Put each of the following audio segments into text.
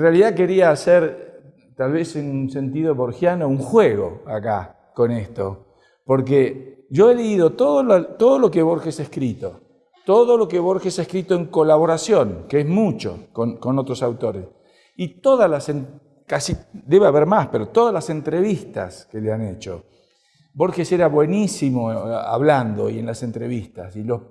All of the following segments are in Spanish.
realidad quería hacer, tal vez en un sentido borgiano, un juego acá con esto. Porque yo he leído todo lo, todo lo que Borges ha escrito, todo lo que Borges ha escrito en colaboración, que es mucho con, con otros autores, y todas las, casi, debe haber más, pero todas las entrevistas que le han hecho. Borges era buenísimo eh, hablando y en las entrevistas, y los,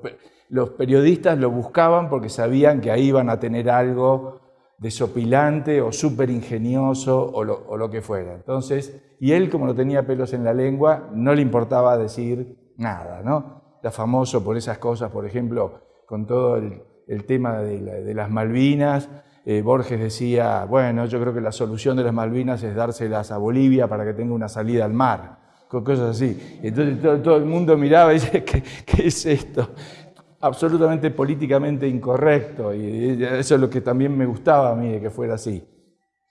los periodistas lo buscaban porque sabían que ahí iban a tener algo desopilante o súper ingenioso o lo, que fuera. Entonces, y él como no tenía pelos en la lengua, no le importaba decir nada, ¿no? Era famoso por esas cosas, por ejemplo, con todo el, tema de, las Malvinas, eh, Borges decía, bueno, yo creo que la solución de las Malvinas es dárselas a Bolivia para que tenga una salida al mar, cosas así. Entonces todo, el mundo miraba y ¿qué, qué es esto? Absolutamente políticamente incorrecto y eso es lo que también me gustaba a mí de que fuera así.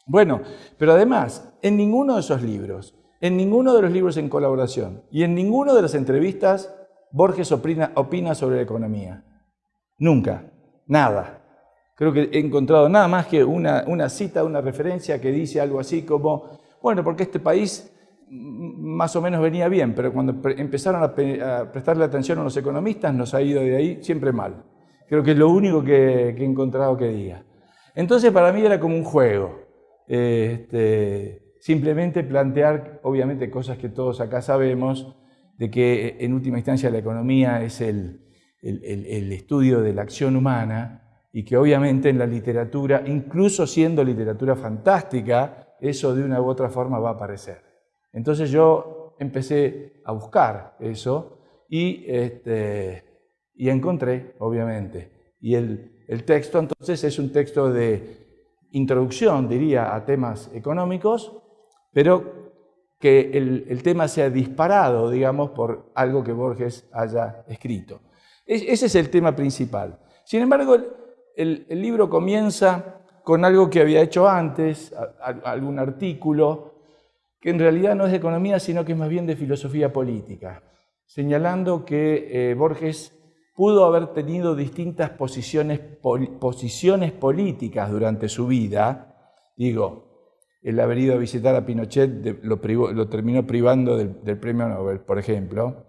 Bueno, pero además, en ninguno de esos libros, en ninguno de los libros en colaboración y en ninguno de las entrevistas, Borges opina, opina sobre la economía. Nunca, nada. Creo que he encontrado nada más que una, una cita, una referencia que dice algo así como, bueno, porque este país más o menos venía bien, pero cuando empezaron a, prestarle atención a los economistas nos ha ido de ahí siempre mal. Creo que es lo único que, he encontrado que diga. Entonces para mí era como un juego. Este, simplemente plantear, obviamente, cosas que todos acá sabemos, de que en última instancia la economía es el estudio de la acción humana y que obviamente en la literatura, incluso siendo literatura fantástica, eso de una u otra forma va a aparecer. Entonces yo empecé a buscar eso y, este, y encontré, obviamente. Y el, el texto entonces es un texto de introducción, diría, a temas económicos, pero que el, el, tema sea disparado, digamos, por algo que Borges haya escrito. ese es el tema principal. Sin embargo, el, el, libro comienza con algo que había hecho antes, algún artículo, que en realidad no es de economía, sino que es más bien de filosofía política, señalando que eh, Borges pudo haber tenido distintas posiciones, políticas durante su vida. Digo, el haber ido a visitar a Pinochet lo, terminó privando del, premio Nobel, por ejemplo,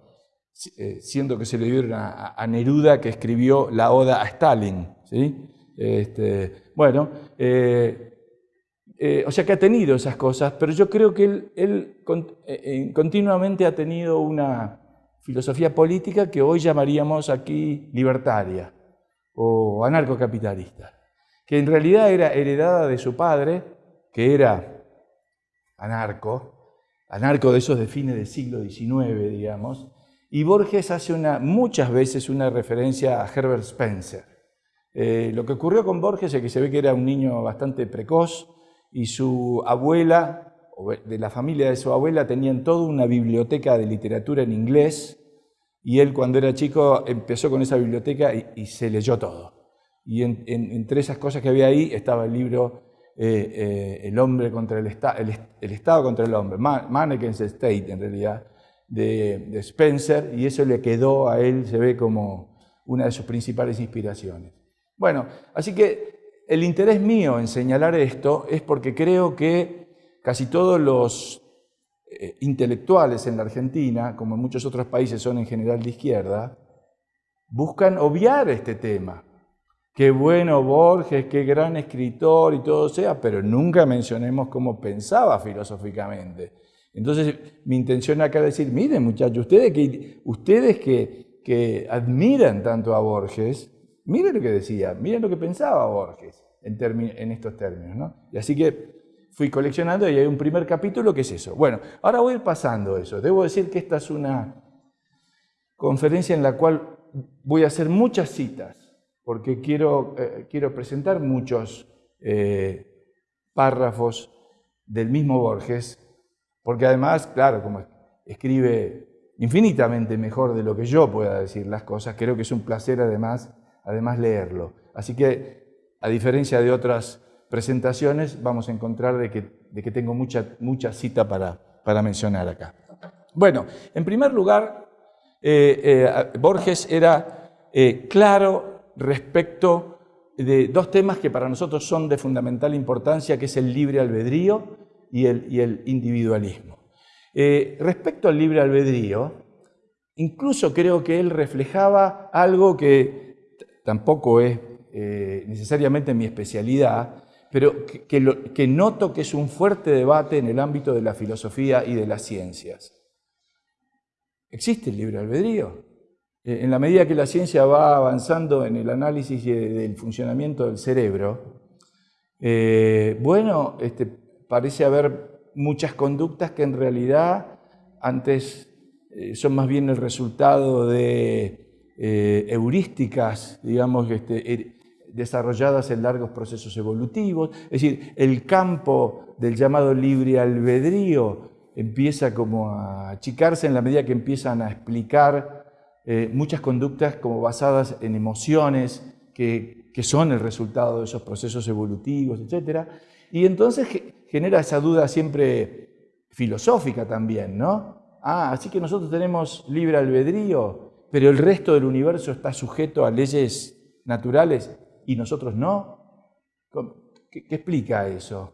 eh, siendo que se le dieron a, Neruda que escribió la oda a Stalin. ¿sí? Este, bueno, eh, eh, o sea que ha tenido esas cosas, pero yo creo que él, eh, eh, continuamente ha tenido una filosofía política que hoy llamaríamos aquí libertaria o anarcocapitalista, que en realidad era heredada de su padre, que era anarco, anarco de esos de fines del siglo XIX, digamos, y Borges hace una, muchas veces una referencia a Herbert Spencer. lo que ocurrió con Borges es que se ve que era un niño bastante precoz, y su abuela, de la familia de su abuela, tenían toda una biblioteca de literatura en inglés y él cuando era chico empezó con esa biblioteca y, se leyó todo. Y entre esas cosas que había ahí estaba el libro eh, eh, El hombre contra el, el, Estado contra el hombre, Man, State en realidad, de, de Spencer, y eso le quedó a él, se ve como una de sus principales inspiraciones. Bueno, así que el interés mío en señalar esto es porque creo que casi todos los eh, intelectuales en la Argentina, como en muchos otros países son en general de izquierda, buscan obviar este tema. Qué bueno Borges, qué gran escritor y todo sea, pero nunca mencionemos cómo pensaba filosóficamente. Entonces, mi intención acá es decir, miren muchachos, ustedes que, ustedes que, que admiran tanto a Borges, Miren lo que decía, miren lo que pensaba Borges en, estos términos. ¿no? Y así que fui coleccionando y hay un primer capítulo que es eso. Bueno, ahora voy a ir pasando eso. Debo decir que esta es una conferencia en la cual voy a hacer muchas citas, porque quiero, eh, quiero presentar muchos eh, párrafos del mismo Borges, porque además, claro, como escribe infinitamente mejor de lo que yo pueda decir las cosas, creo que es un placer además además leerlo. Así que, a diferencia de otras presentaciones, vamos a encontrar de que, tengo mucha, mucha cita para, para mencionar acá. Bueno, en primer lugar, eh, eh, Borges era eh, claro respecto de dos temas que para nosotros son de fundamental importancia, que es el libre albedrío y el, individualismo. Respecto al libre albedrío, incluso creo que él reflejaba algo que tampoco es eh, necesariamente mi especialidad, pero que, noto que es un fuerte debate en el ámbito de la filosofía y de las ciencias. ¿Existe el libre albedrío? Eh, en la medida que la ciencia va avanzando en el análisis del funcionamiento del cerebro, eh, bueno, este, parece haber muchas conductas que en realidad antes son más bien el resultado de heurísticas, digamos, este, er, desarrolladas en largos procesos evolutivos. Es decir, el campo del llamado libre albedrío empieza como a achicarse en la medida que empiezan a explicar eh, muchas conductas como basadas en emociones que, son el resultado de esos procesos evolutivos, etc. Y entonces genera esa duda siempre filosófica también, ¿no? Ah, así que nosotros tenemos libre albedrío, pero el resto del universo está sujeto a leyes naturales y nosotros no. ¿Qué, explica eso?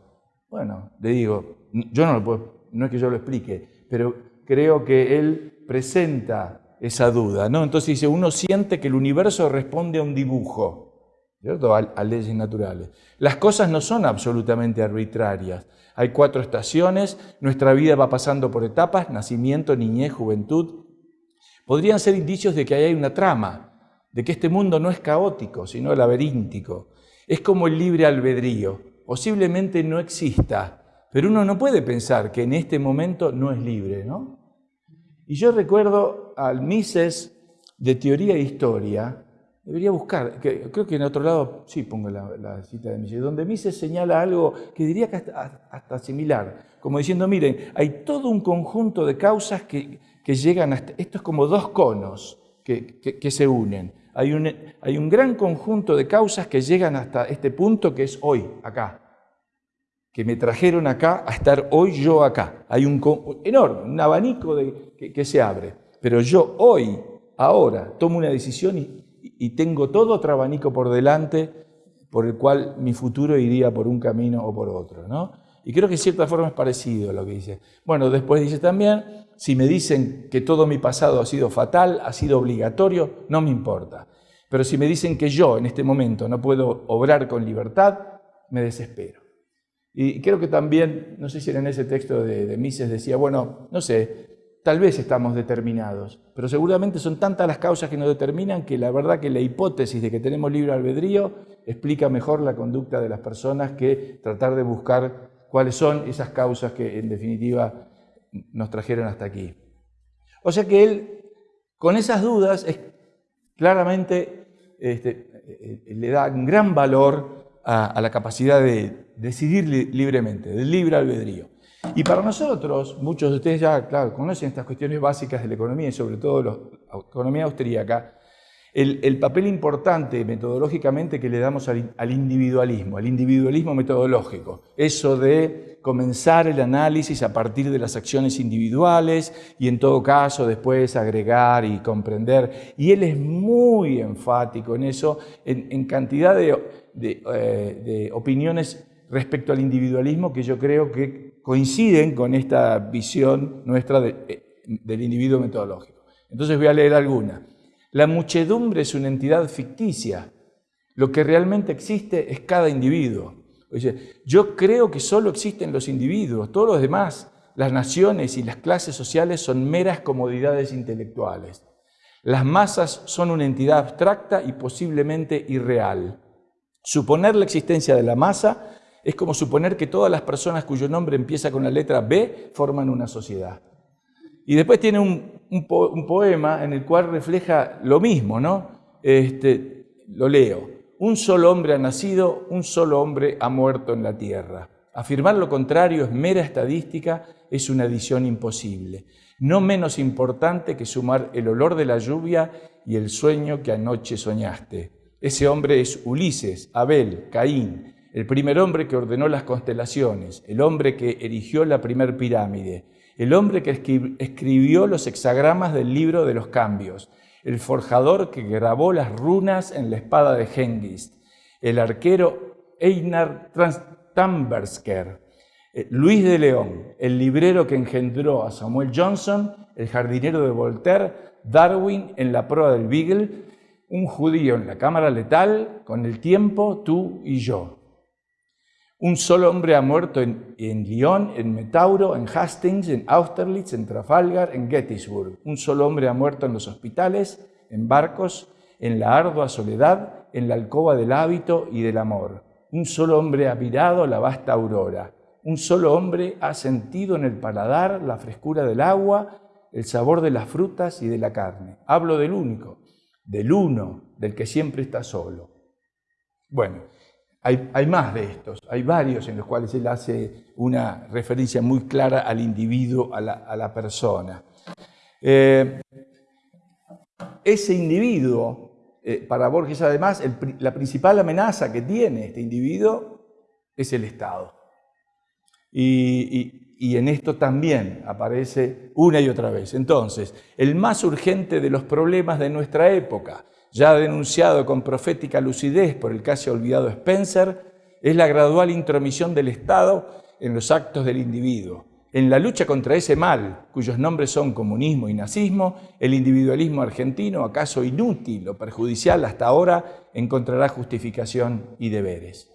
Bueno, le digo, yo no lo puedo, no es que yo lo explique, pero creo que él presenta esa duda, ¿no? Entonces dice, uno siente que el universo responde a un dibujo, ¿cierto? A, leyes naturales. Las cosas no son absolutamente arbitrarias. Hay cuatro estaciones, nuestra vida va pasando por etapas, nacimiento, niñez, juventud. Podrían ser indicios de que hay una trama, de que este mundo no es caótico, sino laberíntico. Es como el libre albedrío. Posiblemente no exista, pero uno no puede pensar que en este momento no es libre, ¿no? Y yo recuerdo al Mises de Teoría e Historia, debería buscar, creo que en otro lado, sí pongo la, cita de Mises, donde Mises señala algo que diría que hasta, similar, como diciendo, miren, hay todo un conjunto de causas que, llegan hasta, esto es como dos conos que, que se unen. Hay un, gran conjunto de causas que llegan hasta este punto que es hoy, acá que me trajeron acá a estar hoy yo acá. Hay un enorme, un abanico de, que, se abre. Pero yo hoy, ahora, tomo una decisión y, tengo todo otro abanico por delante por el cual mi futuro iría por un camino o por otro. ¿no? Y creo que en cierta forma es parecido a lo que dice. Bueno, después dice también, si me dicen que todo mi pasado ha sido fatal, ha sido obligatorio, no me importa. Pero si me dicen que yo en este momento no puedo obrar con libertad, me desespero. Y creo que también, no sé si en ese texto de, Mises, decía, bueno, no sé, tal vez estamos determinados, pero seguramente son tantas las causas que nos determinan que la verdad que la hipótesis de que tenemos libre albedrío explica mejor la conducta de las personas que tratar de buscar cuáles son esas causas que en definitiva nos trajeron hasta aquí. O sea que él, con esas dudas, claramente este, eh, eh, le da un gran valor a, la capacidad de decidir libremente, del libre albedrío. Y para nosotros, muchos de ustedes ya, claro, conocen estas cuestiones básicas de la economía y sobre todo la economía austríaca, el, papel importante metodológicamente que le damos al, individualismo, al individualismo metodológico, eso de comenzar el análisis a partir de las acciones individuales y en todo caso después agregar y comprender. Y él es muy enfático en eso, en cantidad de eh, de, opiniones respecto al individualismo que yo creo que coinciden con esta visión nuestra eh, del individuo metodológico. Entonces voy a leer alguna. La muchedumbre es una entidad ficticia. Lo que realmente existe es cada individuo. Yo creo que solo existen los individuos, todos los demás, las naciones y las clases sociales son meras comodidades intelectuales. Las masas son una entidad abstracta y posiblemente irreal. Suponer la existencia de la masa es como suponer que todas las personas cuyo nombre empieza con la letra B forman una sociedad. Y después tiene un, poema en el cual refleja lo mismo, ¿no? Este, lo leo. Un solo hombre ha nacido, un solo hombre ha muerto en la tierra. Afirmar lo contrario es mera estadística, es una adición imposible. No menos importante que sumar el olor de la lluvia y el sueño que anoche soñaste. Ese hombre es Ulises, Abel, Caín, el primer hombre que ordenó las constelaciones, el hombre que erigió la primer pirámide, el hombre que escribió los hexagramas del libro de los cambios, el forjador que grabó las runas en la espada de Hengist, el arquero Einar Tambersker, eh, Luis de León, el librero que engendró a Samuel Johnson, el jardinero de Voltaire, Darwin en la prueba del Beagle, un judío en la cámara letal, con el tiempo, tú y yo. Un solo hombre ha muerto en, Lyon, en Metauro, en Hastings, en Austerlitz, en Trafalgar, en Gettysburg. Un solo hombre ha muerto en los hospitales, en barcos, en la ardua soledad, en la alcoba del hábito y del amor. Un solo hombre ha mirado la vasta aurora. Un solo hombre ha sentido en el paladar la frescura del agua, el sabor de las frutas y de la carne. Hablo del único, del uno, del que siempre está solo. Bueno, hay, más de estos, hay varios en los cuales él hace una referencia muy clara al individuo, a la, persona. Eh, ese individuo, eh, para Borges además, la principal amenaza que tiene este individuo es el Estado. Y, y en esto también aparece una y otra vez. Entonces, el más urgente de los problemas de nuestra época, ya denunciado con profética lucidez por el casi olvidado Spencer, es la gradual intromisión del Estado en los actos del individuo. En la lucha contra ese mal, cuyos nombres son comunismo y nazismo, el individualismo argentino, acaso inútil o perjudicial hasta ahora, encontrará justificación y deberes.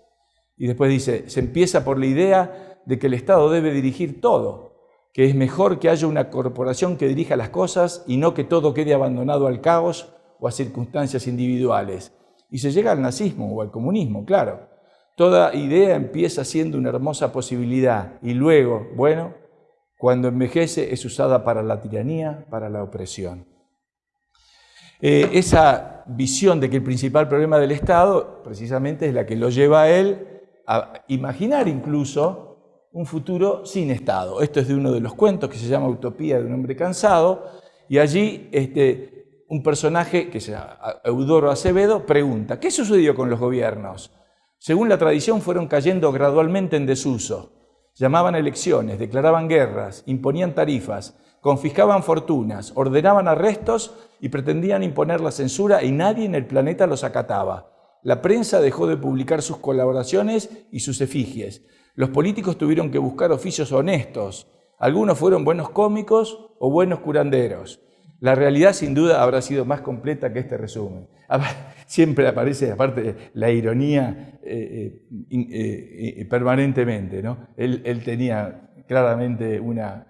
Y después dice, se empieza por la idea de que el Estado debe dirigir todo, que es mejor que haya una corporación que dirija las cosas y no que todo quede abandonado al caos o a circunstancias individuales. Y se llega al nazismo o al comunismo, claro. Toda idea empieza siendo una hermosa posibilidad y luego, bueno, cuando envejece es usada para la tiranía, para la opresión. Eh, esa visión de que el principal problema del Estado precisamente es la que lo lleva a él a imaginar incluso un futuro sin Estado. Esto es de uno de los cuentos que se llama Utopía de un hombre cansado y allí este, un personaje que se llama Eudoro Acevedo pregunta, ¿qué sucedió con los gobiernos? Según la tradición fueron cayendo gradualmente en desuso. Llamaban elecciones, declaraban guerras, imponían tarifas, confiscaban fortunas, ordenaban arrestos y pretendían imponer la censura y nadie en el planeta los acataba. La prensa dejó de publicar sus colaboraciones y sus efigies. Los políticos tuvieron que buscar oficios honestos. Algunos fueron buenos cómicos o buenos curanderos. La realidad sin duda habrá sido más completa que este resumen. Siempre aparece, aparte, la ironía eh, eh, eh, permanentemente. ¿no? Él, tenía claramente una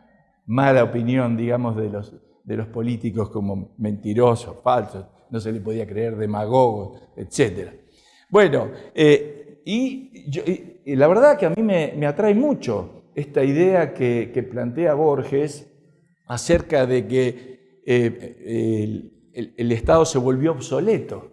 mala opinión, digamos, de los, de los políticos como mentirosos, falsos, no se le podía creer demagogos, etc. Bueno, y, la verdad que a mí me, atrae mucho esta idea que, que plantea Borges acerca de que eh, el, Estado se volvió obsoleto.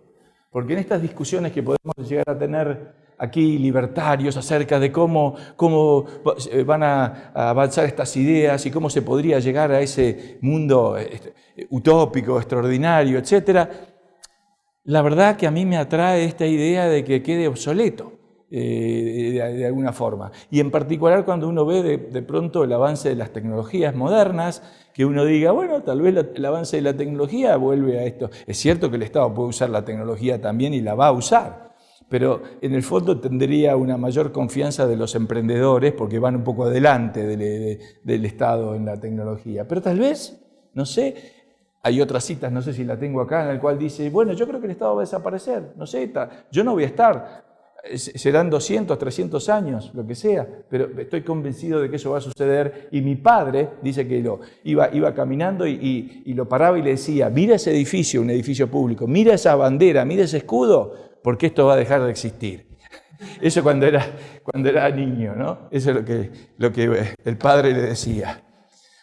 Porque en estas discusiones que podemos llegar a tener aquí libertarios acerca de cómo, cómo eh, van a, avanzar estas ideas y cómo se podría llegar a ese mundo este, utópico, extraordinario, etc., la verdad que a mí me atrae esta idea de que quede obsoleto. Eh, de, alguna forma. Y en particular cuando uno ve de, pronto el avance de las tecnologías modernas, que uno diga, bueno, tal vez el avance de la tecnología vuelve a esto. Es cierto que el Estado puede usar la tecnología también y la va a usar, pero en el fondo tendría una mayor confianza de los emprendedores porque van un poco adelante del Estado en la tecnología. Pero tal vez, no sé, hay otras citas, no sé si la tengo acá, en la cual dice, bueno, yo creo que el Estado va a desaparecer, no sé, yo no voy a estar, serán 200, 300 años, lo que sea, pero estoy convencido de que eso va a suceder. Y mi padre dice que lo, iba, iba caminando y, lo paraba y le decía, mira ese edificio, un edificio público, mira esa bandera, mira ese escudo, porque esto va a dejar de existir. Eso cuando era, cuando era niño, ¿no? Eso es lo que, lo que el padre le decía.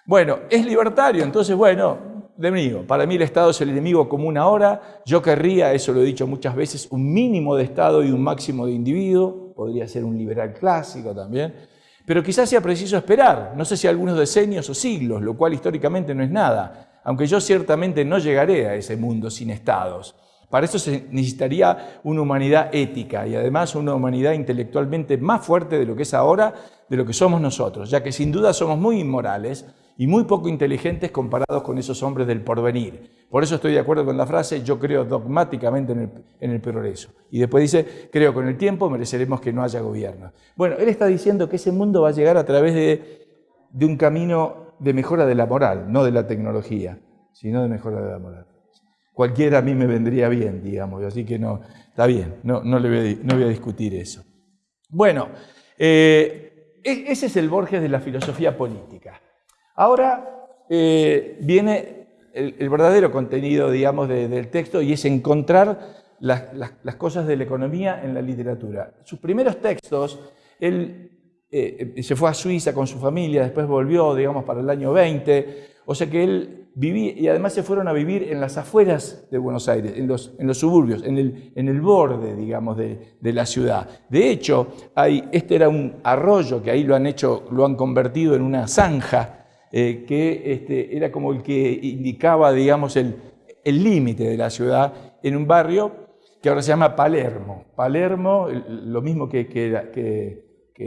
Bueno, es libertario, entonces, bueno, enemigo. Para mí el Estado es el enemigo común ahora. Yo querría, eso lo he dicho muchas veces, un mínimo de Estado y un máximo de individuo. Podría ser un liberal clásico también. Pero quizás sea preciso esperar, no sé si algunos decenios o siglos, lo cual históricamente no es nada, aunque yo ciertamente no llegaré a ese mundo sin estados. Para eso se necesitaría una humanidad ética y además una humanidad intelectualmente más fuerte de lo que es ahora, de lo que somos nosotros, ya que sin duda somos muy inmorales y muy poco inteligentes comparados con esos hombres del porvenir. Por eso estoy de acuerdo con la frase, yo creo dogmáticamente en el, progreso. Y después dice, creo con el tiempo mereceremos que no haya gobierno. Bueno, él está diciendo que ese mundo va a llegar a través de, de un camino de mejora de la moral, no de la tecnología, sino de mejora de la moral. Cualquiera a mí me vendría bien, digamos, así que no, está bien, no, no, le voy a, no voy a discutir eso. Bueno, eh, e, ese es el Borges de la filosofía política. Ahora eh, viene el, verdadero contenido, digamos, del texto y es encontrar las, cosas de la economía en la literatura. Sus primeros textos, él eh, se fue a Suiza con su familia, después volvió, digamos, para el año 20, o sea que él vivía, y además se fueron a vivir en las afueras de Buenos Aires, en los, suburbios, en el, borde, digamos, de, la ciudad. De hecho, este era un arroyo que ahí lo han hecho, lo han convertido en una zanja, eh, que este, era como el que indicaba, digamos, el límite de la ciudad en un barrio que ahora se llama Palermo. Palermo, lo mismo que, que,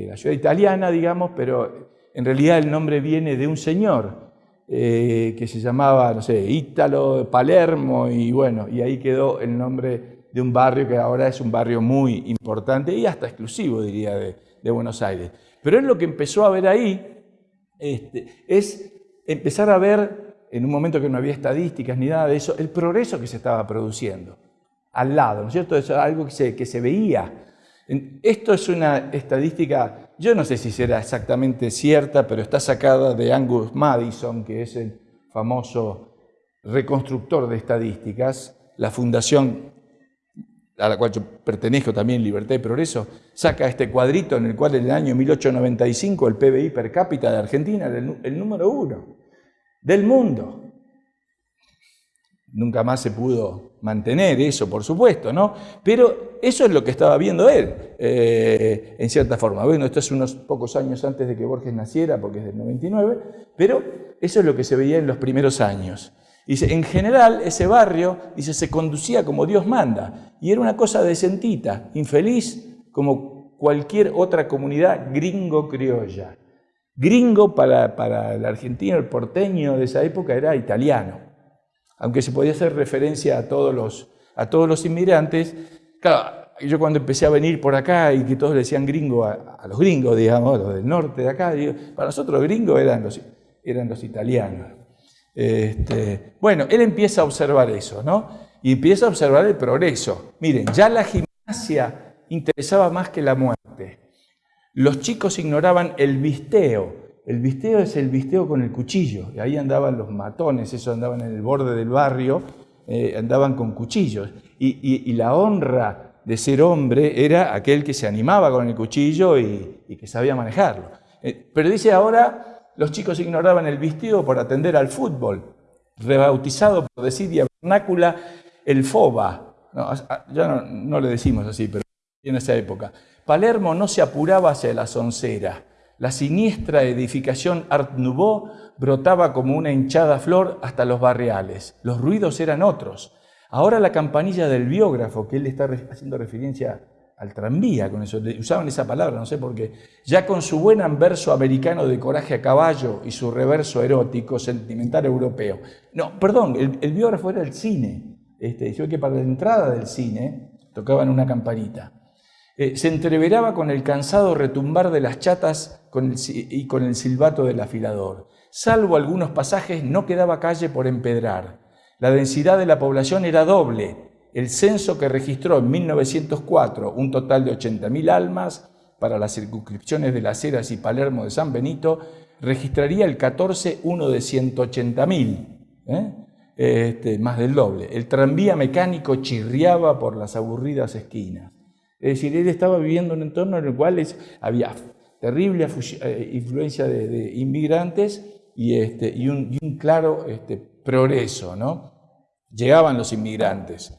la ciudad italiana, digamos, pero en realidad el nombre viene de un señor eh, que se llamaba, no sé, Ítalo, Palermo, y bueno, y ahí quedó el nombre de un barrio que ahora es un barrio muy importante y hasta exclusivo, diría, de, de Buenos Aires. Pero es lo que empezó a ver ahí este, es empezar a ver, en un momento que no había estadísticas ni nada de eso, el progreso que se estaba produciendo al lado, ¿no es cierto? Es algo que se, que se veía. Esto es una estadística, yo no sé si será exactamente cierta, pero está sacada de Angus Madison, que es el famoso reconstructor de estadísticas, la fundación a la cual yo pertenezco también, Libertad y Progreso, saca este cuadrito en el cual en el año 1895 el PBI per cápita de Argentina era el, número uno del mundo. Nunca más se pudo mantener eso, por supuesto, ¿no? Pero eso es lo que estaba viendo él, eh, en cierta forma. Bueno, esto es unos pocos años antes de que Borges naciera, porque es del 99, pero eso es lo que se veía en los primeros años. Dice, en general ese barrio, dice, se conducía como Dios manda y era una cosa decentita, infeliz como cualquier otra comunidad gringo-criolla. Gringo para, para el argentino, el porteño de esa época era italiano. Aunque se podía hacer referencia a todos los, a todos los inmigrantes, claro, yo cuando empecé a venir por acá y que todos le decían gringo a, los gringos, digamos, los del norte de acá, para nosotros gringos eran los, eran los italianos. Este, bueno, él empieza a observar eso, ¿no? Y empieza a observar el progreso. Miren, ya la gimnasia interesaba más que la muerte. Los chicos ignoraban el visteo. El visteo es el visteo con el cuchillo. Y ahí andaban los matones, esos andaban en el borde del barrio, eh, andaban con cuchillos. Y, la honra de ser hombre era aquel que se animaba con el cuchillo y, que sabía manejarlo. Eh, pero dice ahora, los chicos ignoraban el vestido por atender al fútbol, rebautizado por decir vernácula el FOBA. ya no, le decimos así, pero en esa época. Palermo no se apuraba hacia la soncera. La siniestra edificación Art Nouveau brotaba como una hinchada flor hasta los barriales. Los ruidos eran otros. Ahora la campanilla del biógrafo, que él está haciendo referencia al tranvía con eso, usaban esa palabra, no sé por qué, ya con su buen anverso americano de coraje a caballo y su reverso erótico, sentimental europeo. No, perdón, el, biógrafo era el cine, este, que para la entrada del cine tocaban una campanita. Eh, se entreveraba con el cansado retumbar de las chatas y con el silbato del afilador. Salvo algunos pasajes, no quedaba calle por empedrar. La densidad de la población era doble, el censo que registró en 1904 un total de 80.000 almas para las circunscripciones de Las Heras y Palermo de San Benito, registraría el 14 uno de 180.000, ¿eh? Este, más del doble. El tranvía mecánico chirriaba por las aburridas esquinas. Es decir, él estaba viviendo en un entorno en el cual había terrible eh, influencia de, inmigrantes y, este, un, claro este, progreso. ¿no? Llegaban los inmigrantes.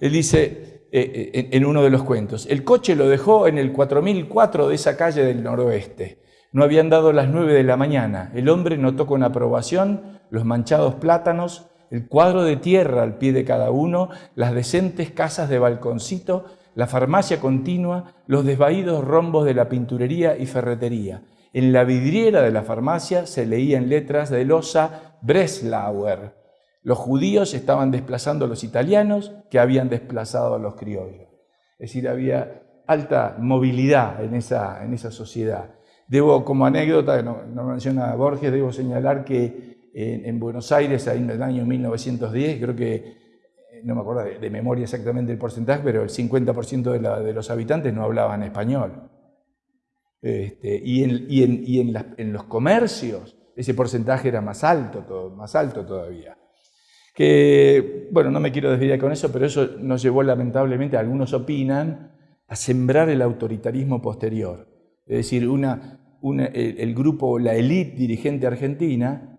Él dice eh, eh, en uno de los cuentos, el coche lo dejó en el 4004 de esa calle del noroeste. No habían dado las 9 de la mañana. El hombre notó con aprobación los manchados plátanos, el cuadro de tierra al pie de cada uno, las decentes casas de balconcito, la farmacia continua, los desvaídos rombos de la pinturería y ferretería. En la vidriera de la farmacia se leían letras de losa Breslauer. Los judíos estaban desplazando a los italianos que habían desplazado a los criollos. Es decir, había alta movilidad en esa, en esa sociedad. Debo, como anécdota, no, no menciona Borges, debo señalar que en, Buenos Aires, en el año 1910, creo que, eh, no me acuerdo de, memoria exactamente el porcentaje, pero el 50% de, de, los habitantes no hablaban español. Este, y, en, y, en, y los comercios ese porcentaje era más alto, más alto todavía. Que, bueno, no me quiero desviar con eso, pero eso nos llevó lamentablemente, algunos opinan, a sembrar el autoritarismo posterior. Es decir, una, el, grupo, la élite dirigente argentina,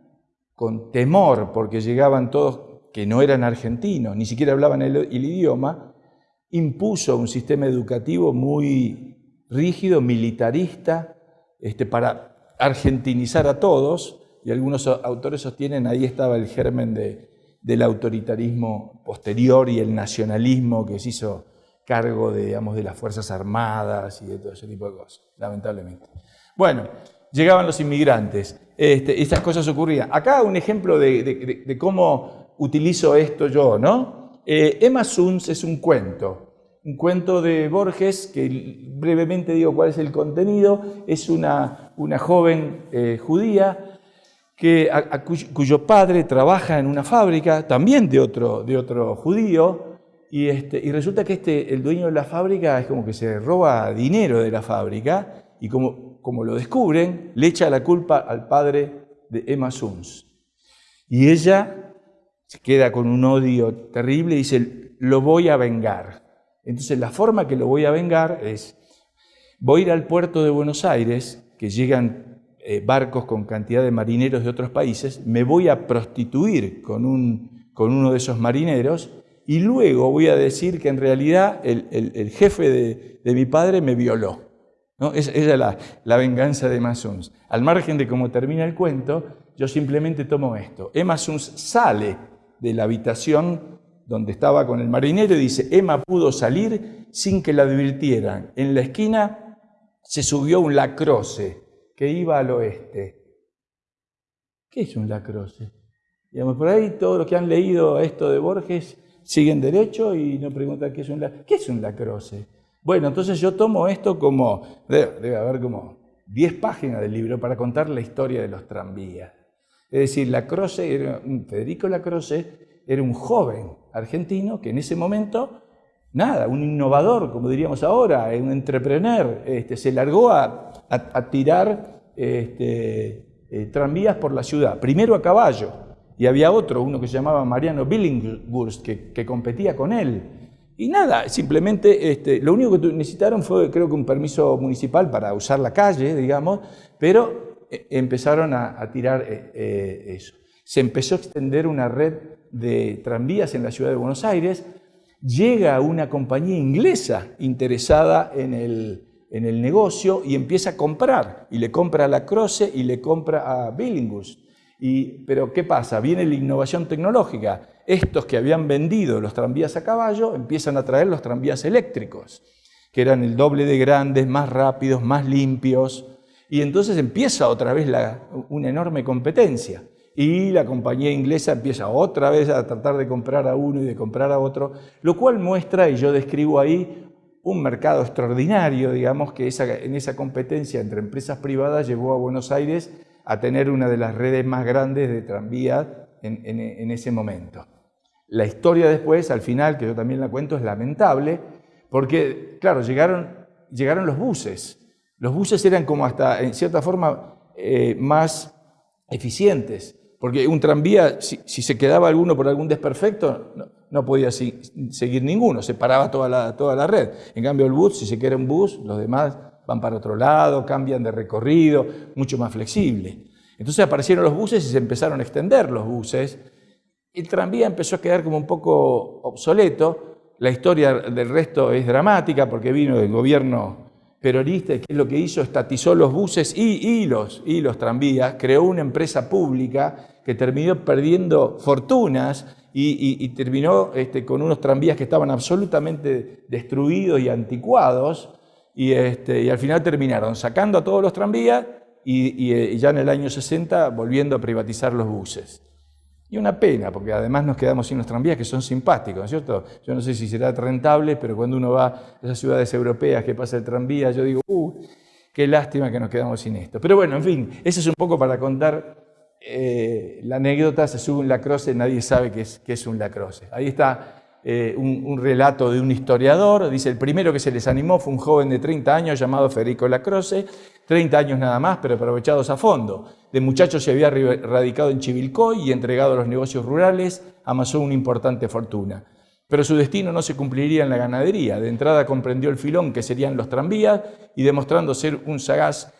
con temor, porque llegaban todos que no eran argentinos, ni siquiera hablaban el, idioma, impuso un sistema educativo muy rígido, militarista, este, para argentinizar a todos, y algunos autores sostienen ahí estaba el germen de, del autoritarismo posterior y el nacionalismo que se hizo cargo de, digamos, de las Fuerzas Armadas y de todo ese tipo de cosas, lamentablemente. Bueno, llegaban los inmigrantes, este, estas cosas ocurrían. Acá un ejemplo de, cómo utilizo esto yo, ¿no? Eh, Emma Suns es un cuento, un cuento de Borges, que brevemente digo cuál es el contenido, es una, una joven eh, judía que, cuyo, padre trabaja en una fábrica, también de otro, de otro judío, y, este, y resulta que este, el dueño de la fábrica es como que se roba dinero de la fábrica y como, como lo descubren, le echa la culpa al padre de Emma Suns. Y ella se queda con un odio terrible y dice, lo voy a vengar. Entonces la forma que lo voy a vengar es, voy a ir al puerto de Buenos Aires, que llegan eh, barcos con cantidad de marineros de otros países, me voy a prostituir con, un, con uno de esos marineros y luego voy a decir que en realidad el, jefe de, mi padre me violó. ¿No? Es la, la, venganza de Emma Suns. Al margen de cómo termina el cuento, yo simplemente tomo esto. Emma Suns sale de la habitación donde estaba con el marinero y dice, Emma pudo salir sin que la advirtieran. En la esquina se subió un lacroce que iba al oeste. ¿Qué es un lacroce? Digamos, por ahí todos los que han leído esto de Borges siguen derecho y no preguntan qué es un, ¿qué es un lacroce. Bueno, entonces yo tomo esto como, debe, haber como 10 páginas del libro para contar la historia de los tranvías. Es decir, Lacroce, era, Federico Lacroce era un joven argentino que en ese momento, nada, un innovador, como diríamos ahora, un entrepreneur, este, se largó a, tirar este, eh, tranvías por la ciudad, primero a caballo, y había otro, uno que se llamaba Mariano Billinghurst, que, competía con él. Y nada, simplemente este, lo único que necesitaron fue, creo que un permiso municipal para usar la calle, digamos, pero eh, empezaron a, tirar eh, eh, eso. Se empezó a extender una red de tranvías en la ciudad de Buenos Aires. Llega una compañía inglesa interesada en el, en el negocio y empieza a comprar. Y le compra a la Croce y le compra a Billinghurst pero ¿qué pasa? Viene la innovación tecnológica. Estos que habían vendido los tranvías a caballo empiezan a traer los tranvías eléctricos, que eran el doble de grandes, más rápidos, más limpios. Y entonces empieza otra vez una enorme competencia. Y la compañía inglesa empieza otra vez a tratar de comprar a uno y de comprar a otro, lo cual muestra, y yo describo ahí, un mercado extraordinario, digamos, que en esa competencia entre empresas privadas llevó a Buenos Aires a tener una de las redes más grandes de tranvía en, ese momento. La historia después, al final, que yo también la cuento, es lamentable, porque, claro, llegaron, llegaron los buses. Los buses eran como hasta, en cierta forma, eh, más eficientes, porque un tranvía, si, se quedaba alguno por algún desperfecto, no, podía seguir ninguno, se paraba toda la, toda la red. En cambio, el bus, si se queda un bus, los demás van para otro lado, cambian de recorrido, mucho más flexible. Entonces aparecieron los buses y se empezaron a extender los buses. El tranvía empezó a quedar como un poco obsoleto. La historia del resto es dramática porque vino del gobierno peronista, que lo que hizo, estatizó los buses y, los, tranvías, creó una empresa pública que terminó perdiendo fortunas y, terminó este, con unos tranvías que estaban absolutamente destruidos y anticuados, y, este, y al final terminaron sacando a todos los tranvías y, ya en el año 60 volviendo a privatizar los buses. Y una pena, porque además nos quedamos sin los tranvías que son simpáticos, ¿no es cierto? Yo no sé si será rentable, pero cuando uno va a esas ciudades europeas que pasa el tranvía, yo digo, uh, qué lástima que nos quedamos sin esto. Pero bueno, en fin, eso es un poco para contar eh, la anécdota, se sube un lacroce, nadie sabe qué es, qué es un lacroce. Ahí está eh, un, relato de un historiador, dice, el primero que se les animó fue un joven de 30 años llamado Federico Lacroce, 30 años nada más, pero aprovechados a fondo. De muchacho se había radicado en Chivilcoy y entregado a los negocios rurales, amasó una importante fortuna. Pero su destino no se cumpliría en la ganadería. De entrada comprendió el filón que serían los tranvías y demostrando ser un sagaz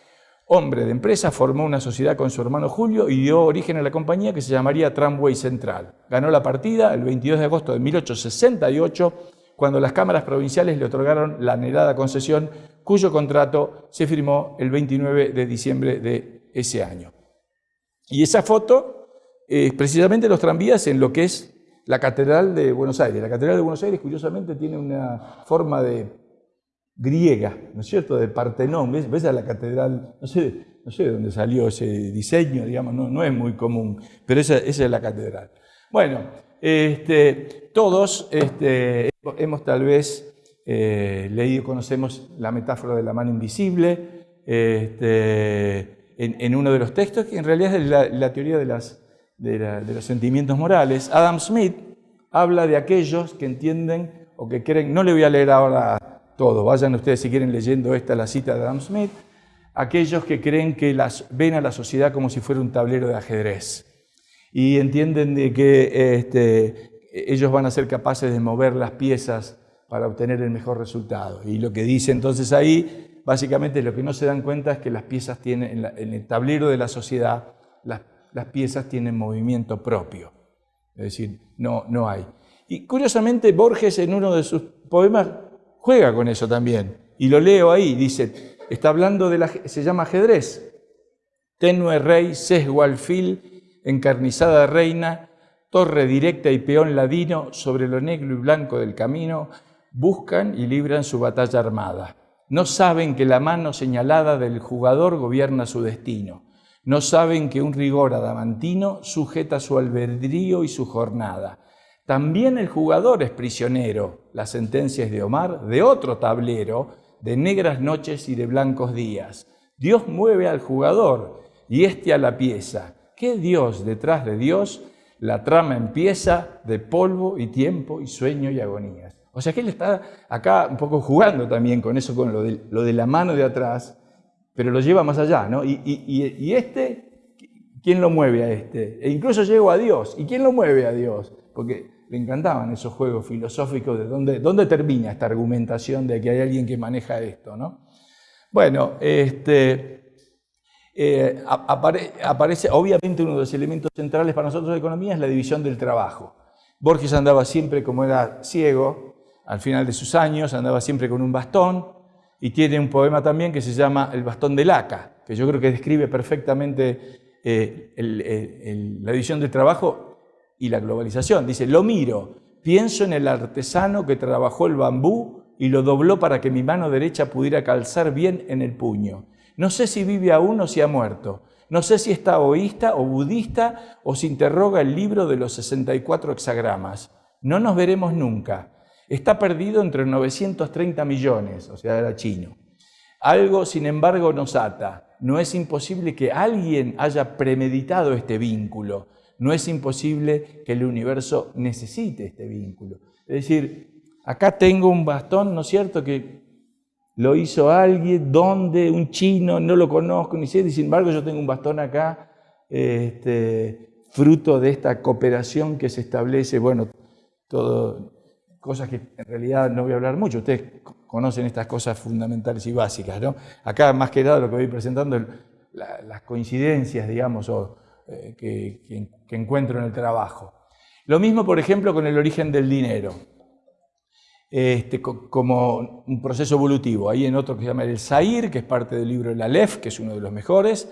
hombre de empresa, formó una sociedad con su hermano Julio y dio origen a la compañía que se llamaría Tramway Central. Ganó la partida el 22 de agosto de 1868, cuando las cámaras provinciales le otorgaron la anhelada concesión, cuyo contrato se firmó el 29 de diciembre de ese año. Y esa foto es precisamente los tranvías en lo que es la Catedral de Buenos Aires. La Catedral de Buenos Aires, curiosamente, tiene una forma de griega, ¿no es cierto?, de Partenón. ¿Ves, ¿Ves a la catedral? No sé, no sé de dónde salió ese diseño, digamos, no, no es muy común, pero esa, es la catedral. Bueno, este, todos este, hemos tal vez eh, leído, conocemos la metáfora de la mano invisible este, en, uno de los textos, que en realidad es la, teoría de, las, de, de los sentimientos morales. Adam Smith habla de aquellos que entienden o que creen, no le voy a leer ahora todo. Vayan ustedes si quieren leyendo esta, la cita de Adam Smith. Aquellos que creen que las, ven a la sociedad como si fuera un tablero de ajedrez y entienden de que este, ellos van a ser capaces de mover las piezas para obtener el mejor resultado. Y lo que dice entonces ahí, básicamente lo que no se dan cuenta es que las piezas tienen, en, el tablero de la sociedad, las, las, piezas tienen movimiento propio. Es decir, no, no hay. Y curiosamente Borges en uno de sus poemas juega con eso también. Y lo leo ahí, dice, está hablando de la, se llama ajedrez. Tenue rey, sesgo alfil, encarnizada reina, torre directa y peón ladino sobre lo negro y blanco del camino, buscan y libran su batalla armada. No saben que la mano señalada del jugador gobierna su destino. No saben que un rigor adamantino sujeta su albedrío y su jornada. También el jugador es prisionero. La sentencia es de Omar, de otro tablero, de negras noches y de blancos días. Dios mueve al jugador y éste a la pieza. ¿Qué Dios detrás de Dios? La trama empieza de polvo y tiempo y sueño y agonías. O sea que él está acá un poco jugando también con eso, con lo de, la mano de atrás, pero lo lleva más allá, ¿no? Y, y este, ¿quién lo mueve a este? E incluso llego a Dios. ¿Y quién lo mueve a Dios? Porque le encantaban esos juegos filosóficos de dónde, dónde termina esta argumentación de que hay alguien que maneja esto. ¿no? Bueno, este, eh, aparece, obviamente uno de los elementos centrales para nosotros de economía es la división del trabajo. Borges andaba siempre como era ciego, al final de sus años andaba siempre con un bastón y tiene un poema también que se llama El bastón de laca, que yo creo que describe perfectamente eh, la división del trabajo y la globalización. Dice, lo miro, pienso en el artesano que trabajó el bambú y lo dobló para que mi mano derecha pudiera calzar bien en el puño. No sé si vive aún o si ha muerto. No sé si está oísta o budista o si interroga el libro de los 64 hexagramas. No nos veremos nunca. Está perdido entre 930 millones, o sea, era chino. Algo, sin embargo, nos ata. No es imposible que alguien haya premeditado este vínculo no es imposible que el universo necesite este vínculo. Es decir, acá tengo un bastón, ¿no es cierto?, que lo hizo alguien, ¿dónde? Un chino, no lo conozco, ni sé, y sin embargo yo tengo un bastón acá, este, fruto de esta cooperación que se establece, bueno, todo, cosas que en realidad no voy a hablar mucho, ustedes conocen estas cosas fundamentales y básicas, ¿no? Acá más que nada lo que voy presentando, las coincidencias, digamos, eh, que, encuentro en el trabajo. Lo mismo, por ejemplo, con el origen del dinero, este, como un proceso evolutivo. Hay en otro que se llama El Zair, que es parte del libro El Aleph, que es uno de los mejores.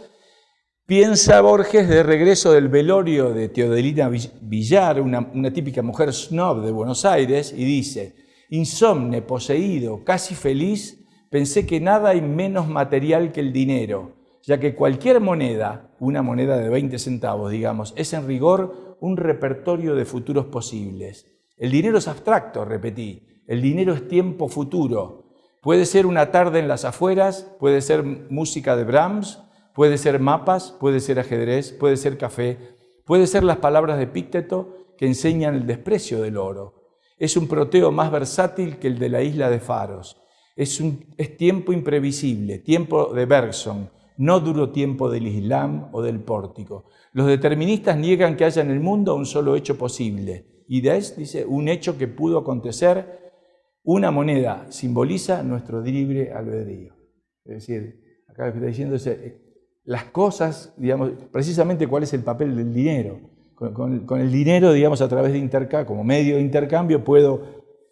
Piensa Borges de regreso del velorio de Teodelina Villar, una típica mujer snob de Buenos Aires, y dice, insomne, poseído, casi feliz, pensé que nada hay menos material que el dinero ya que cualquier moneda, una moneda de 20 centavos, digamos, es en rigor un repertorio de futuros posibles. El dinero es abstracto, repetí, el dinero es tiempo futuro. Puede ser una tarde en las afueras, puede ser música de Brahms, puede ser mapas, puede ser ajedrez, puede ser café, puede ser las palabras de Pícteto que enseñan el desprecio del oro. Es un proteo más versátil que el de la isla de Faros. Es, un, tiempo imprevisible, tiempo de Bergson, no duro tiempo del Islam o del pórtico. Los deterministas niegan que haya en el mundo un solo hecho posible. Y dice, un hecho que pudo acontecer, una moneda simboliza nuestro libre albedrío. Es decir, acá está diciendo las cosas, digamos, precisamente cuál es el papel del dinero. Con, el dinero, digamos, a través de intercambio, como medio de intercambio, puedo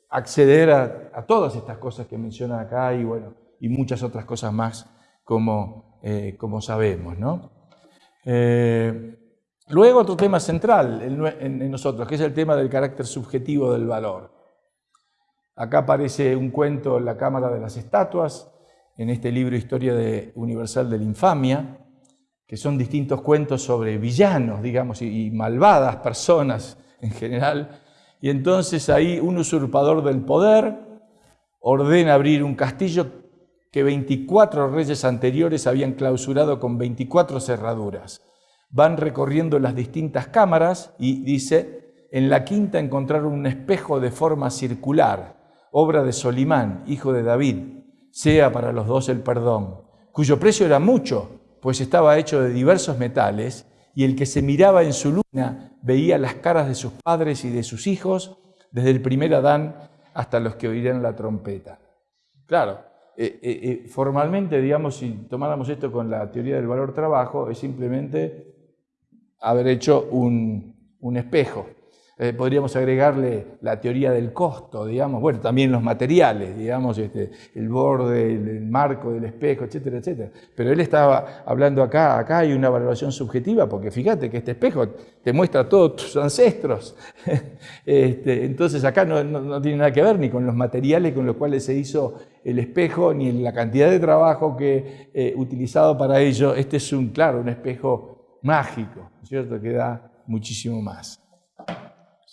acceder a, todas estas cosas que mencionan acá y, bueno, y muchas otras cosas más como eh, sabemos. ¿no? Eh, luego otro tema central en, nosotros, que es el tema del carácter subjetivo del valor. Acá aparece un cuento en la Cámara de las Estatuas, en este libro Historia Universal de la Infamia, que son distintos cuentos sobre villanos, digamos, y malvadas personas en general. Y entonces ahí un usurpador del poder ordena abrir un castillo que 24 reyes anteriores habían clausurado con 24 cerraduras. Van recorriendo las distintas cámaras y dice, en la quinta encontraron un espejo de forma circular, obra de Solimán, hijo de David, sea para los dos el perdón, cuyo precio era mucho, pues estaba hecho de diversos metales, y el que se miraba en su luna veía las caras de sus padres y de sus hijos, desde el primer Adán hasta los que oirán la trompeta. Claro, eh, eh, eh, formalmente, digamos, si tomáramos esto con la teoría del valor trabajo, es simplemente haber hecho un espejo. Eh, podríamos agregarle la teoría del costo, digamos, bueno, también los materiales, digamos, este, el borde, el, marco del espejo, etcétera, etcétera. Pero él estaba hablando acá, acá hay una valoración subjetiva, porque fíjate que este espejo te muestra todos tus ancestros. este, entonces acá no, tiene nada que ver ni con los materiales con los cuales se hizo el espejo, ni en la cantidad de trabajo que eh, utilizado para ello. Este es un, claro, un espejo mágico, ¿cierto? Que da muchísimo más.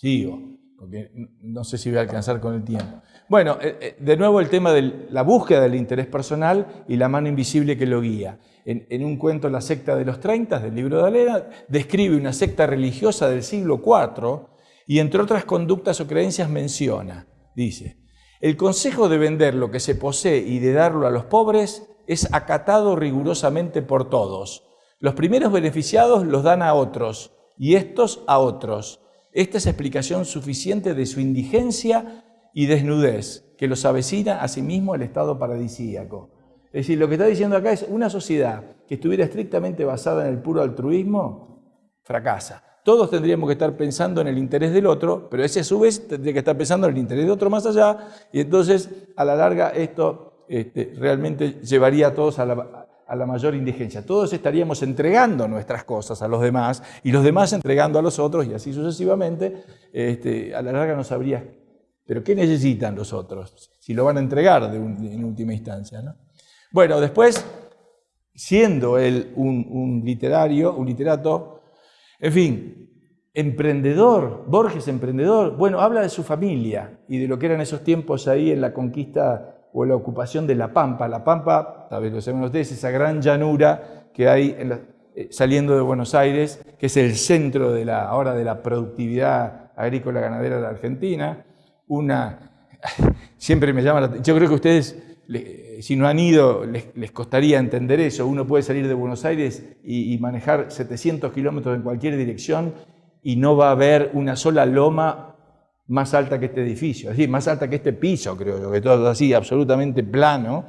Sigo, porque no sé si voy a alcanzar con el tiempo. Bueno, eh, eh, de nuevo el tema de la búsqueda del interés personal y la mano invisible que lo guía. En, un cuento La secta de los 30 del libro de Alena, describe una secta religiosa del siglo IV y entre otras conductas o creencias menciona, dice, el consejo de vender lo que se posee y de darlo a los pobres es acatado rigurosamente por todos. Los primeros beneficiados los dan a otros y estos a otros esta es explicación suficiente de su indigencia y desnudez, que los avecina a sí mismo al estado paradisíaco. Es decir, lo que está diciendo acá es una sociedad que estuviera estrictamente basada en el puro altruismo, fracasa. Todos tendríamos que estar pensando en el interés del otro, pero ese a su vez tendría que estar pensando en el interés de otro más allá, y entonces a la larga esto este, realmente llevaría a todos a la, a la mayor indigencia. Todos estaríamos entregando nuestras cosas a los demás y los demás entregando a los otros y así sucesivamente. Este, a la larga no sabría, pero ¿qué necesitan los otros si lo van a entregar de en última instancia? ¿no? Bueno, después, siendo él un, un literario, un literato, en fin, emprendedor, Borges emprendedor, bueno, habla de su familia y de lo que eran esos tiempos ahí en la conquista o la ocupación de La Pampa. La Pampa, tal vez lo saben ustedes, esa gran llanura que hay eh, saliendo de Buenos Aires, que es el centro de la, ahora de la productividad agrícola ganadera de la Argentina. Una, siempre me llama la yo creo que ustedes, si no han ido, les, costaría entender eso. Uno puede salir de Buenos Aires y, y manejar 700 kilómetros en cualquier dirección y no va a haber una sola loma más alta que este edificio, es decir, más alta que este piso, creo yo, que todo así, absolutamente plano,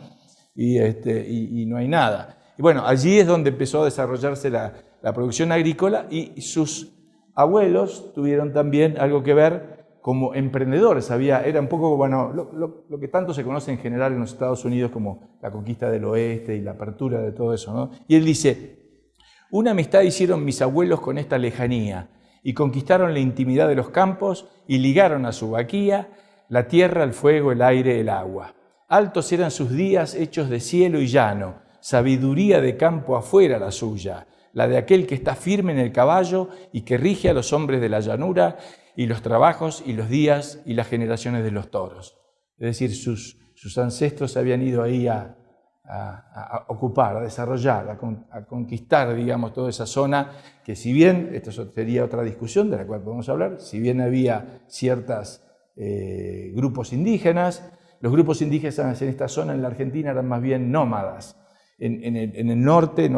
y, este, y, no hay nada. Y bueno, allí es donde empezó a desarrollarse la, producción agrícola y sus abuelos tuvieron también algo que ver como emprendedores. Había, era un poco bueno, lo, que tanto se conoce en general en los Estados Unidos como la conquista del oeste y la apertura de todo eso. ¿no? Y él dice, una amistad hicieron mis abuelos con esta lejanía y conquistaron la intimidad de los campos y ligaron a su vaquía la tierra, el fuego, el aire, el agua. Altos eran sus días hechos de cielo y llano, sabiduría de campo afuera la suya, la de aquel que está firme en el caballo y que rige a los hombres de la llanura y los trabajos y los días y las generaciones de los toros. Es decir, sus, sus ancestros habían ido ahí a, a, ocupar, a desarrollar, a, conquistar, digamos, toda esa zona, que si bien, esto sería otra discusión de la cual podemos hablar, si bien había ciertos eh, grupos indígenas, los grupos indígenas en esta zona, en la Argentina, eran más bien nómadas. En, el, norte,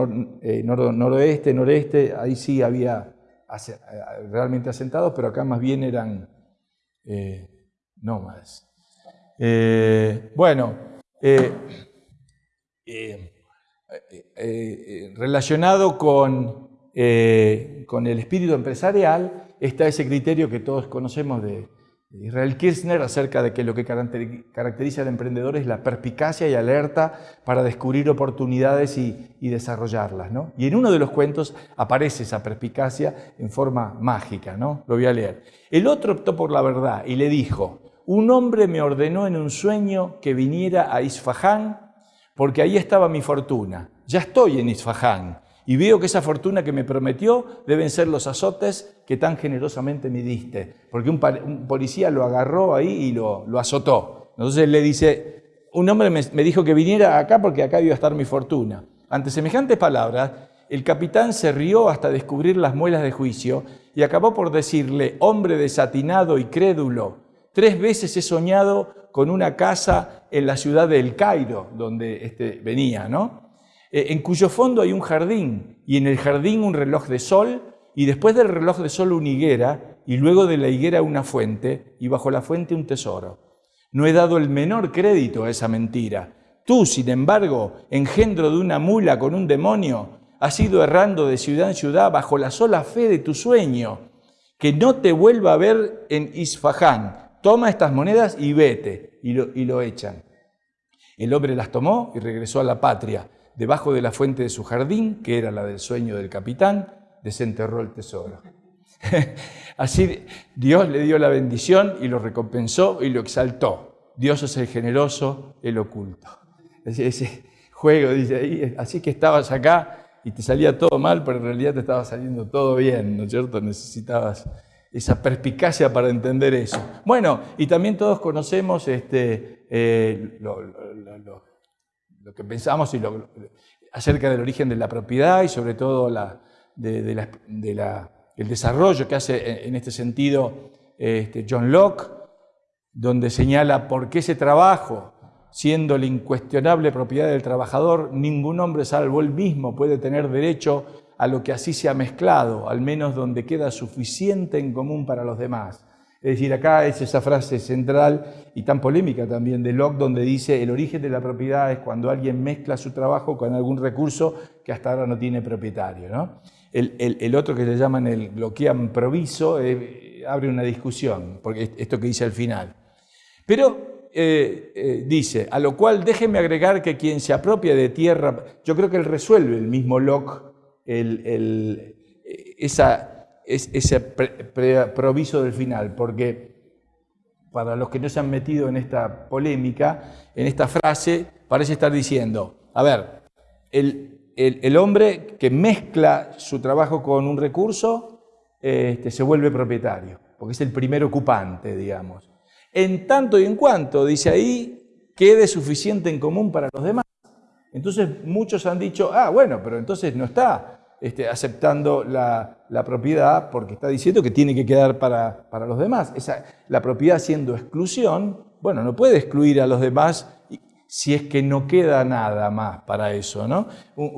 eh, noroeste, noreste, ahí sí había eh, realmente asentados, pero acá más bien eran nómadas. bueno, eh, eh, eh, relacionado con, con, el espíritu empresarial está ese criterio que todos conocemos de Israel Kirchner acerca de que lo que caracteriza al emprendedor es la perspicacia y alerta para descubrir oportunidades y, desarrollarlas. ¿no? Y en uno de los cuentos aparece esa perspicacia en forma mágica. ¿no? Lo voy a leer. El otro optó por la verdad y le dijo, un hombre me ordenó en un sueño que viniera a Isfahán porque ahí estaba mi fortuna. Ya estoy en Isfahán y veo que esa fortuna que me prometió deben ser los azotes que tan generosamente me diste, porque un, policía lo agarró ahí y lo, azotó. Entonces le dice, un hombre me, me dijo que viniera acá porque acá iba a estar mi fortuna. Ante semejantes palabras, el capitán se rió hasta descubrir las muelas de juicio y acabó por decirle, hombre desatinado y crédulo, tres veces he soñado con una casa en la ciudad de El Cairo, donde este venía, ¿no? Eh, en cuyo fondo hay un jardín, y en el jardín un reloj de sol, y después del reloj de sol una higuera, y luego de la higuera una fuente, y bajo la fuente un tesoro. No he dado el menor crédito a esa mentira. Tú, sin embargo, engendro de una mula con un demonio, has ido errando de ciudad en ciudad bajo la sola fe de tu sueño. Que no te vuelva a ver en Isfahán, toma estas monedas y vete, y lo, echan. El hombre las tomó y regresó a la patria. Debajo de la fuente de su jardín, que era la del sueño del capitán, desenterró el tesoro. Así Dios le dio la bendición y lo recompensó y lo exaltó. Dios es el generoso, el oculto. Ese, juego, dice así que estabas acá y te salía todo mal, pero en realidad te estaba saliendo todo bien, ¿no es cierto? Necesitabas esa perspicacia para entender eso. Bueno, y también todos conocemos este, eh, lo, que pensamos acerca del origen de la propiedad y sobre todo la, de, el desarrollo que hace en este sentido este, John Locke, donde señala por qué ese trabajo, siendo la incuestionable propiedad del trabajador, ningún hombre salvo él mismo puede tener derecho a lo que así se ha mezclado, al menos donde queda suficiente en común para los demás. Es decir, acá es esa frase central y tan polémica también de Locke, donde dice el origen de la propiedad es cuando alguien mezcla su trabajo con algún recurso que hasta ahora no tiene propietario. El, otro que le llaman el bloquean proviso eh, abre una discusión, porque esto que dice al final. Pero eh, eh, dice, a lo cual déjeme agregar que quien se apropia de tierra, yo creo que él resuelve el mismo Locke el, esa, ese proviso del final, porque para los que no se han metido en esta polémica, en esta frase, parece estar diciendo, a ver, el, el, hombre que mezcla su trabajo con un recurso este, se vuelve propietario, porque es el primer ocupante, digamos. En tanto y en cuanto, dice ahí, quede suficiente en común para los demás. Entonces muchos han dicho, ah, bueno, pero entonces no está este, aceptando la, propiedad porque está diciendo que tiene que quedar para, los demás. Esa, la propiedad siendo exclusión, bueno, no puede excluir a los demás si es que no queda nada más para eso, ¿no?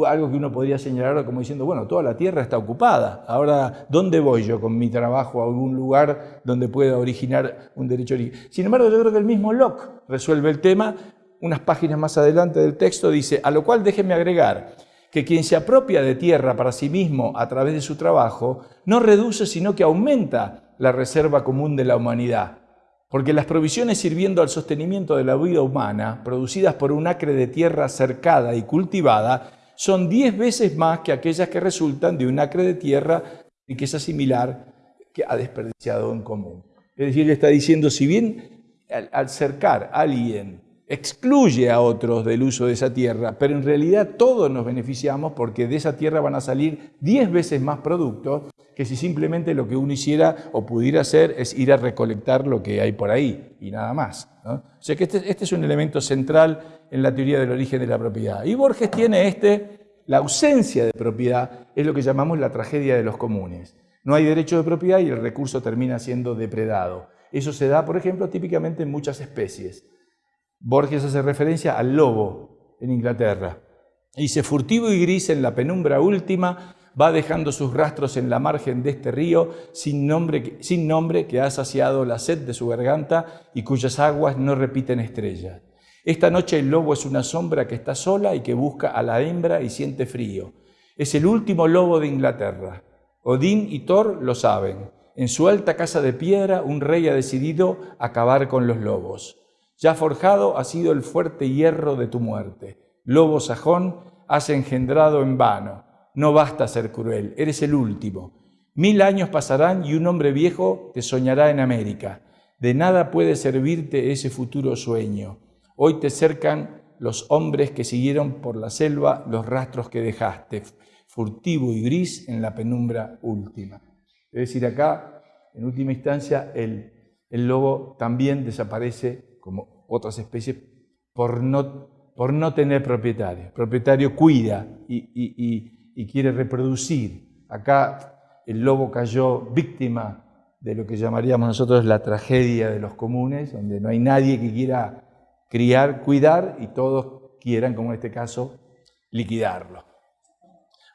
Algo que uno podría señalar como diciendo, bueno, toda la tierra está ocupada, ahora, ¿dónde voy yo con mi trabajo a algún lugar donde pueda originar un derecho Sin embargo, yo creo que el mismo Locke resuelve el tema, unas páginas más adelante del texto dice, a lo cual déjenme agregar, que quien se apropia de tierra para sí mismo a través de su trabajo no reduce sino que aumenta la reserva común de la humanidad. Porque las provisiones sirviendo al sostenimiento de la vida humana, producidas por un acre de tierra cercada y cultivada, son diez veces más que aquellas que resultan de un acre de tierra es similar que ha desperdiciado en común. Es decir, le está diciendo, si bien al, cercar a alguien excluye a otros del uso de esa tierra, pero en realidad todos nos beneficiamos porque de esa tierra van a salir 10 veces más productos que si simplemente lo que uno hiciera o pudiera hacer es ir a recolectar lo que hay por ahí y nada más. O sea que este, este, es un elemento central en la teoría del origen de la propiedad. Y Borges tiene este, la ausencia de propiedad, es lo que llamamos la tragedia de los comunes. No hay derecho de propiedad y el recurso termina siendo depredado. Eso se da, por ejemplo, típicamente en muchas especies. Borges hace referencia al lobo en Inglaterra. Dice, furtivo y gris en la penumbra última, va dejando sus rastros en la margen de este río sin nombre, sin nombre que ha saciado la sed de su garganta y cuyas aguas no repiten estrellas. Esta noche el lobo es una sombra que está sola y que busca a la hembra y siente frío. Es el último lobo de Inglaterra. Odín y Thor lo saben. En su alta casa de piedra un rey ha decidido acabar con los lobos. Ya forjado ha sido el fuerte hierro de tu muerte. Lobo sajón, has engendrado en vano. No basta ser cruel, eres el último. Mil años pasarán y un hombre viejo te soñará en América. De nada puede servirte ese futuro sueño. Hoy te cercan los hombres que siguieron por la selva los rastros que dejaste, furtivo y gris en la penumbra última. Es decir, acá, en última instancia, el, el lobo también desaparece como otras especies, por no, por no tener propietario. El propietario cuida y, quiere reproducir. Acá el lobo cayó víctima de lo que llamaríamos nosotros la tragedia de los comunes, donde no hay nadie que quiera criar, cuidar y todos quieran, como en este caso, liquidarlo.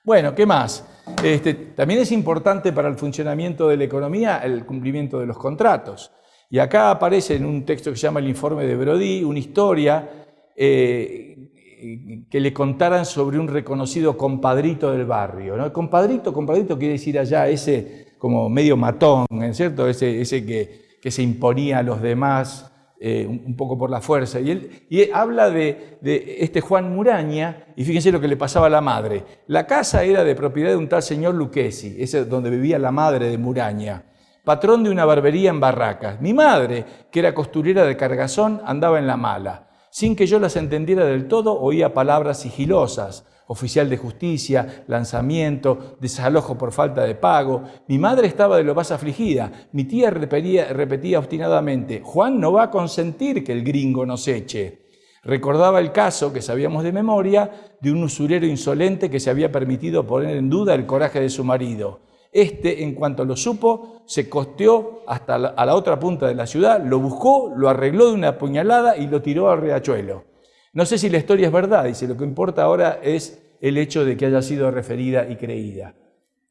Bueno, ¿qué más? Este, también es importante para el funcionamiento de la economía el cumplimiento de los contratos. Y acá aparece en un texto que se llama el informe de Brody una historia eh, que le contaran sobre un reconocido compadrito del barrio. ¿no? Compadrito, compadrito quiere decir allá ese como medio matón, ¿cierto? Ese, ese que, que, se imponía a los demás eh, un poco por la fuerza. Y él, habla de, este Juan Muraña, y fíjense lo que le pasaba a la madre. La casa era de propiedad de un tal señor Lucchesi, ese es donde vivía la madre de Muraña patrón de una barbería en Barracas. Mi madre, que era costurera de cargazón, andaba en la mala. Sin que yo las entendiera del todo, oía palabras sigilosas, oficial de justicia, lanzamiento, desalojo por falta de pago. Mi madre estaba de lo más afligida. Mi tía repetía, repetía obstinadamente, Juan no va a consentir que el gringo nos eche. Recordaba el caso, que sabíamos de memoria, de un usurero insolente que se había permitido poner en duda el coraje de su marido. Este, en cuanto lo supo, se costeó hasta la, a la otra punta de la ciudad, lo buscó, lo arregló de una puñalada y lo tiró al riachuelo. No sé si la historia es verdad, dice, lo que importa ahora es el hecho de que haya sido referida y creída.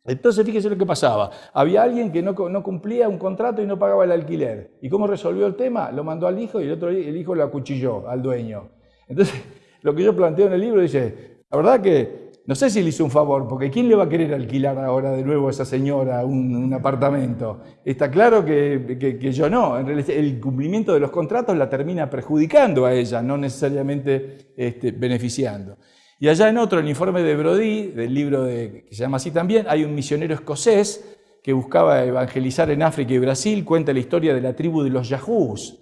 Entonces, fíjese lo que pasaba. Había alguien que no, no, cumplía un contrato y no pagaba el alquiler. ¿Y cómo resolvió el tema? Lo mandó al hijo y el otro el hijo lo acuchilló al dueño. Entonces, lo que yo planteo en el libro dice, la verdad que no sé si le hizo un favor, porque ¿quién le va a querer alquilar ahora de nuevo a esa señora un, apartamento? Está claro que, yo no. El cumplimiento de los contratos la termina perjudicando a ella, no necesariamente este, beneficiando. Y allá en otro, el informe de Brody, del libro que se llama así también, hay un misionero escocés que buscaba evangelizar en África y Brasil, cuenta la historia de la tribu de los Yahoos,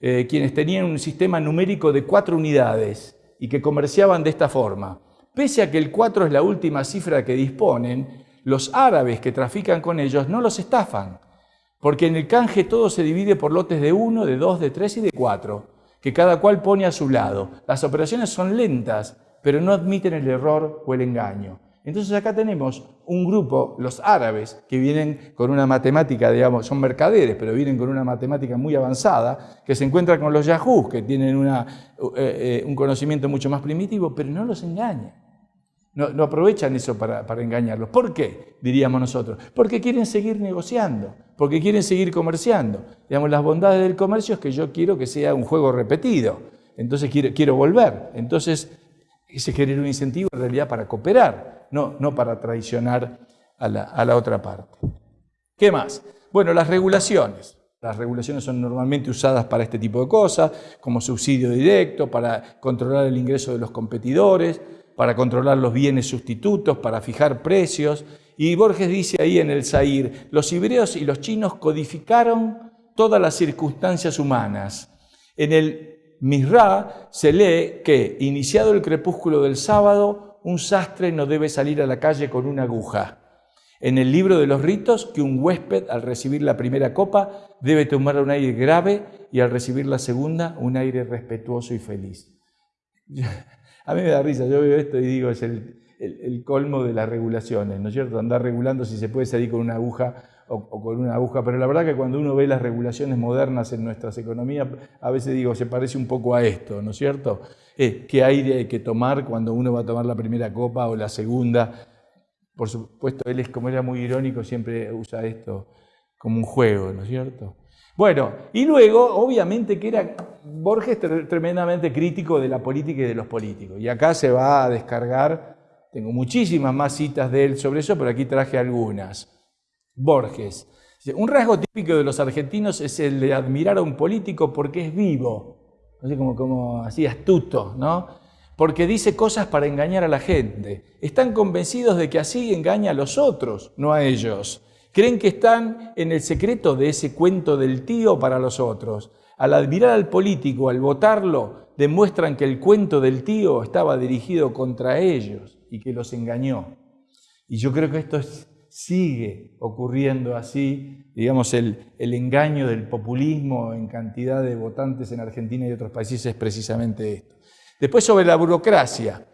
eh, quienes tenían un sistema numérico de cuatro unidades y que comerciaban de esta forma. Pese a que el 4 es la última cifra que disponen, los árabes que trafican con ellos no los estafan, porque en el canje todo se divide por lotes de 1, de 2, de 3 y de 4, que cada cual pone a su lado. Las operaciones son lentas, pero no admiten el error o el engaño. Entonces acá tenemos un grupo, los árabes, que vienen con una matemática, digamos, son mercaderes, pero vienen con una matemática muy avanzada, que se encuentran con los yahoos, que tienen eh, eh, un conocimiento mucho más primitivo, pero no los engañan. No, aprovechan eso para, para, engañarlos. ¿Por qué? Diríamos nosotros. Porque quieren seguir negociando, porque quieren seguir comerciando. Digamos, las bondades del comercio es que yo quiero que sea un juego repetido. Entonces quiero, quiero volver. Entonces se genera un incentivo en realidad para cooperar, no, no para traicionar a la, a la otra parte. ¿Qué más? Bueno, las regulaciones. Las regulaciones son normalmente usadas para este tipo de cosas, como subsidio directo, para controlar el ingreso de los competidores, para controlar los bienes sustitutos, para fijar precios. Y Borges dice ahí en el Zair, los hebreos y los chinos codificaron todas las circunstancias humanas. En el Misra se lee que, iniciado el crepúsculo del sábado, un sastre no debe salir a la calle con una aguja. En el libro de los ritos, que un huésped al recibir la primera copa debe tomar un aire grave y al recibir la segunda un aire respetuoso y feliz. A mí me da risa, yo veo esto y digo, es el, el, colmo de las regulaciones, ¿no es cierto? Andar regulando si se puede salir con una aguja o, con una aguja, pero la verdad que cuando uno ve las regulaciones modernas en nuestras economías, a veces digo, se parece un poco a esto, ¿no es cierto? Eh, ¿Qué aire hay que tomar cuando uno va a tomar la primera copa o la segunda? Por supuesto, él es como era muy irónico, siempre usa esto como un juego, ¿no es cierto? Bueno, y luego, obviamente que era Borges tremendamente crítico de la política y de los políticos. Y acá se va a descargar, tengo muchísimas más citas de él sobre eso, pero aquí traje algunas. Borges. Un rasgo típico de los argentinos es el de admirar a un político porque es vivo, así como, como así astuto, ¿no? Porque dice cosas para engañar a la gente. Están convencidos de que así engaña a los otros, no a ellos. Creen que están en el secreto de ese cuento del tío para los otros. Al admirar al político, al votarlo, demuestran que el cuento del tío estaba dirigido contra ellos y que los engañó. Y yo creo que esto es sigue ocurriendo así, digamos, el, engaño del populismo en cantidad de votantes en Argentina y otros países es precisamente esto. Después sobre la burocracia,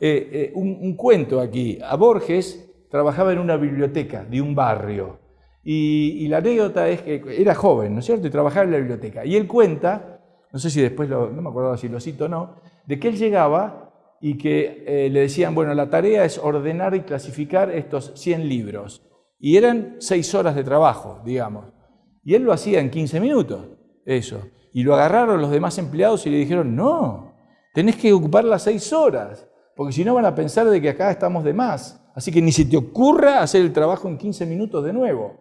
eh, eh, un, cuento aquí. A Borges trabajaba en una biblioteca de un barrio y, la anécdota es que era joven, ¿no es cierto? Y trabajaba en la biblioteca. Y él cuenta, no sé si después, no me acuerdo si lo cito o no, de que él llegaba y que eh, le decían, bueno, la tarea es ordenar y clasificar estos 100 libros. Y eran 6 horas de trabajo, digamos. Y él lo hacía en 15 minutos, eso. Y lo agarraron los demás empleados y le dijeron, no, tenés que ocupar las 6 horas, porque si no van a pensar de que acá estamos de más. Así que ni se te ocurra hacer el trabajo en 15 minutos de nuevo.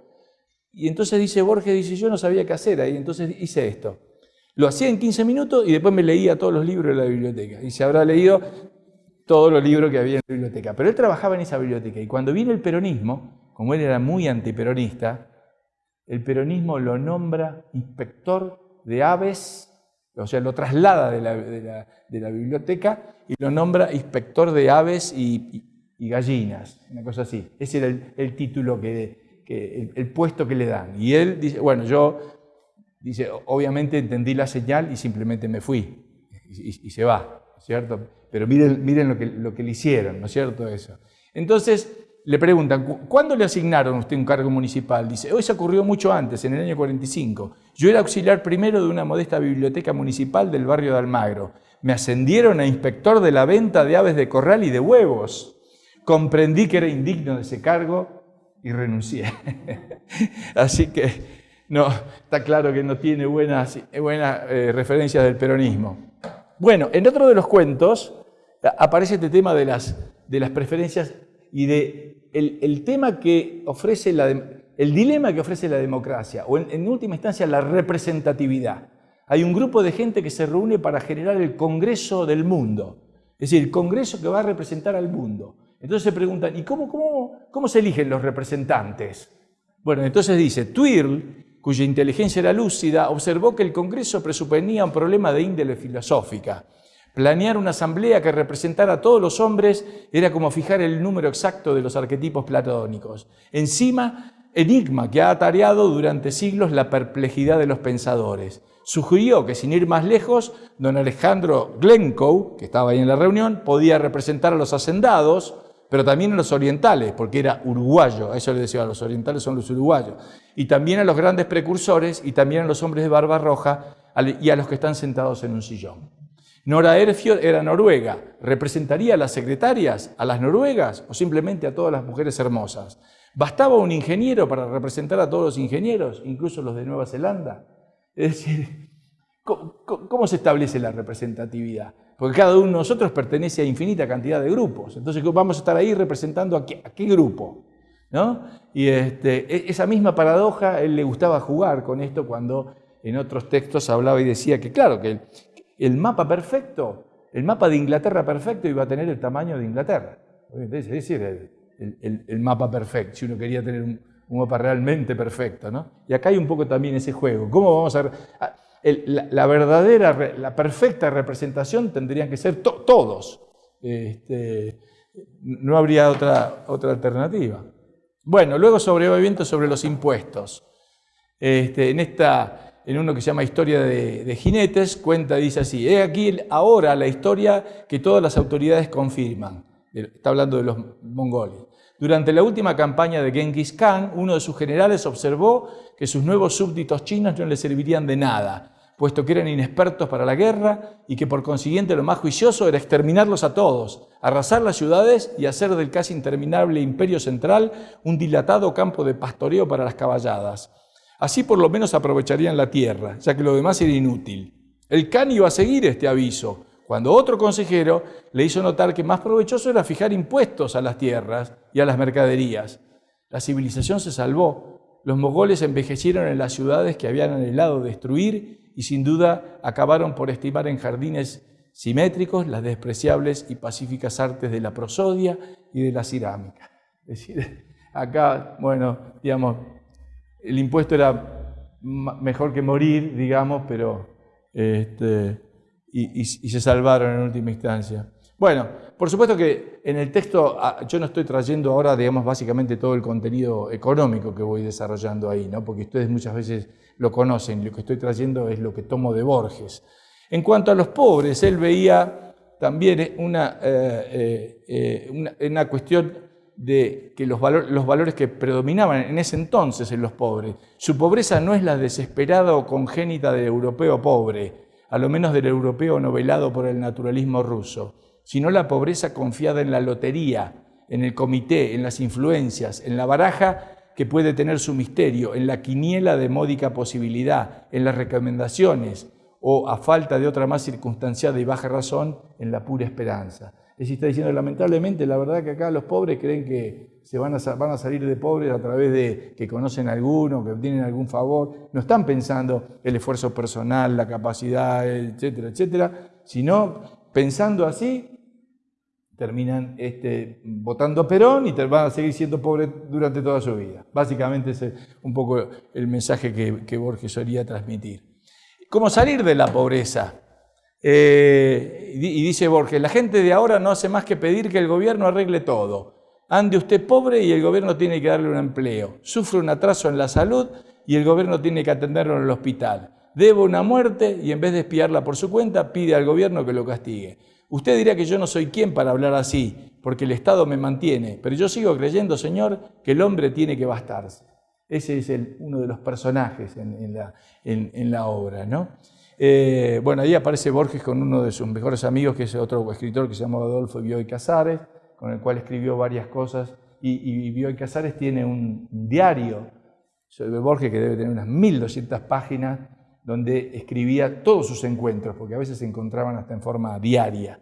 Y entonces dice Borges, dice, yo no sabía qué hacer ahí, entonces hice esto. Lo hacía en 15 minutos y después me leía todos los libros de la biblioteca. Y se habrá leído todos los libros que había en la biblioteca. Pero él trabajaba en esa biblioteca. Y cuando viene el peronismo, como él era muy antiperonista, el peronismo lo nombra inspector de aves, o sea, lo traslada de la, biblioteca y lo nombra inspector de aves y, gallinas, una cosa así. Ese era el, título que, el, puesto que le dan. Y él dice, bueno, yo Dice, obviamente entendí la señal y simplemente me fui y, se va, ¿cierto? Pero miren, miren lo, que, lo que le hicieron, ¿no es cierto eso? Entonces le preguntan, ¿cuándo le asignaron a usted un cargo municipal? Dice, eso ocurrió mucho antes, en el año 45. Yo era auxiliar primero de una modesta biblioteca municipal del barrio de Almagro. Me ascendieron a inspector de la venta de aves de corral y de huevos. Comprendí que era indigno de ese cargo y renuncié. Así que no, está claro que no tiene buenas, buenas eh, referencias del peronismo. Bueno, en otro de los cuentos aparece este tema de las, de las preferencias y de el, tema que ofrece la, el dilema que ofrece la democracia, o en, última instancia la representatividad. Hay un grupo de gente que se reúne para generar el Congreso del mundo, es decir, el Congreso que va a representar al mundo. Entonces se preguntan, ¿y cómo, cómo, cómo se eligen los representantes? Bueno, entonces dice, Twirl cuya inteligencia era lúcida, observó que el Congreso presuponía un problema de índole filosófica. Planear una asamblea que representara a todos los hombres era como fijar el número exacto de los arquetipos platónicos. Encima, enigma que ha atareado durante siglos la perplejidad de los pensadores. Sugirió que sin ir más lejos, don Alejandro Glencoe, que estaba ahí en la reunión, podía representar a los hacendados, pero también a los orientales, porque era uruguayo, a eso le decía, los orientales son los uruguayos, y también a los grandes precursores, y también a los hombres de barba roja, y a los que están sentados en un sillón. Nora Erfield era noruega, ¿representaría a las secretarias, a las noruegas, o simplemente a todas las mujeres hermosas? ¿Bastaba un ingeniero para representar a todos los ingenieros, incluso los de Nueva Zelanda? Es decir, cómo se establece la representatividad? Porque cada uno de nosotros pertenece a infinita cantidad de grupos. Entonces vamos a estar ahí representando a qué, grupo. Y este, e, esa misma paradoja, él le gustaba jugar con esto cuando en otros textos hablaba y decía que, claro, que el, mapa perfecto, el mapa de Inglaterra perfecto iba a tener el tamaño de Inglaterra. Ese es el, el, mapa perfecto, si uno quería tener un, mapa realmente perfecto. ¿no? Y acá hay un poco también ese juego. ¿Cómo vamos a...? La, verdadera, la perfecta representación tendrían que ser todos. Este, no habría otra, otra alternativa. Bueno, luego sobreviviendo sobre los impuestos. Este, en, esta, en uno que se llama Historia de, de Jinetes, cuenta, dice así, he aquí ahora la historia que todas las autoridades confirman. Está hablando de los mongoles. Durante la última campaña de Genghis Khan, uno de sus generales observó que sus nuevos súbditos chinos no le servirían de nada, puesto que eran inexpertos para la guerra y que por consiguiente lo más juicioso era exterminarlos a todos, arrasar las ciudades y hacer del casi interminable imperio central un dilatado campo de pastoreo para las caballadas. Así por lo menos aprovecharían la tierra, ya que lo demás era inútil. El Khan iba a seguir este aviso, cuando otro consejero le hizo notar que más provechoso era fijar impuestos a las tierras y a las mercaderías. La civilización se salvó. Los mogoles envejecieron en las ciudades que habían anhelado destruir y sin duda acabaron por estimar en jardines simétricos las despreciables y pacíficas artes de la prosodia y de la cerámica. Es decir, acá, bueno, digamos, el impuesto era mejor que morir, digamos, pero este, y, se salvaron en última instancia. Bueno, por supuesto que en el texto ah, yo no estoy trayendo ahora, digamos, básicamente todo el contenido económico que voy desarrollando ahí, ¿no? porque ustedes muchas veces lo conocen, lo que estoy trayendo es lo que tomo de Borges. En cuanto a los pobres, él veía también una, eh, eh, una, cuestión de que los, los valores que predominaban en ese entonces en los pobres. Su pobreza no es la desesperada o congénita del europeo pobre, a lo menos del europeo novelado por el naturalismo ruso, sino la pobreza confiada en la lotería, en el comité, en las influencias, en la baraja que puede tener su misterio, en la quiniela de módica posibilidad, en las recomendaciones, o a falta de otra más circunstanciada y baja razón, en la pura esperanza. Es decir, está diciendo, lamentablemente, la verdad que acá los pobres creen que se van a, van a salir de pobres a través de que conocen a alguno, que tienen algún favor. No están pensando el esfuerzo personal, la capacidad, etcétera, etcétera, sino pensando así, terminan este, votando a Perón y van a seguir siendo pobres durante toda su vida. Básicamente es un poco el mensaje que, que Borges solía transmitir. ¿Cómo salir de la pobreza? Eh, y dice Borges, la gente de ahora no hace más que pedir que el gobierno arregle todo. Ande usted pobre y el gobierno tiene que darle un empleo. Sufre un atraso en la salud y el gobierno tiene que atenderlo en el hospital. Debe una muerte y en vez de espiarla por su cuenta, pide al gobierno que lo castigue. Usted dirá que yo no soy quien para hablar así, porque el Estado me mantiene, pero yo sigo creyendo, Señor, que el hombre tiene que bastarse. Ese es uno de los personajes en, la, en la obra, ¿no? Eh, bueno, ahí aparece Borges con uno de sus mejores amigos, que es otro escritor que se llama Adolfo Bioy Casares, con el cual escribió varias cosas. Y, Bioy Casares tiene un diario sobre Borges que debe tener unas 1200 páginas, donde escribía todos sus encuentros, porque a veces se encontraban hasta en forma diaria.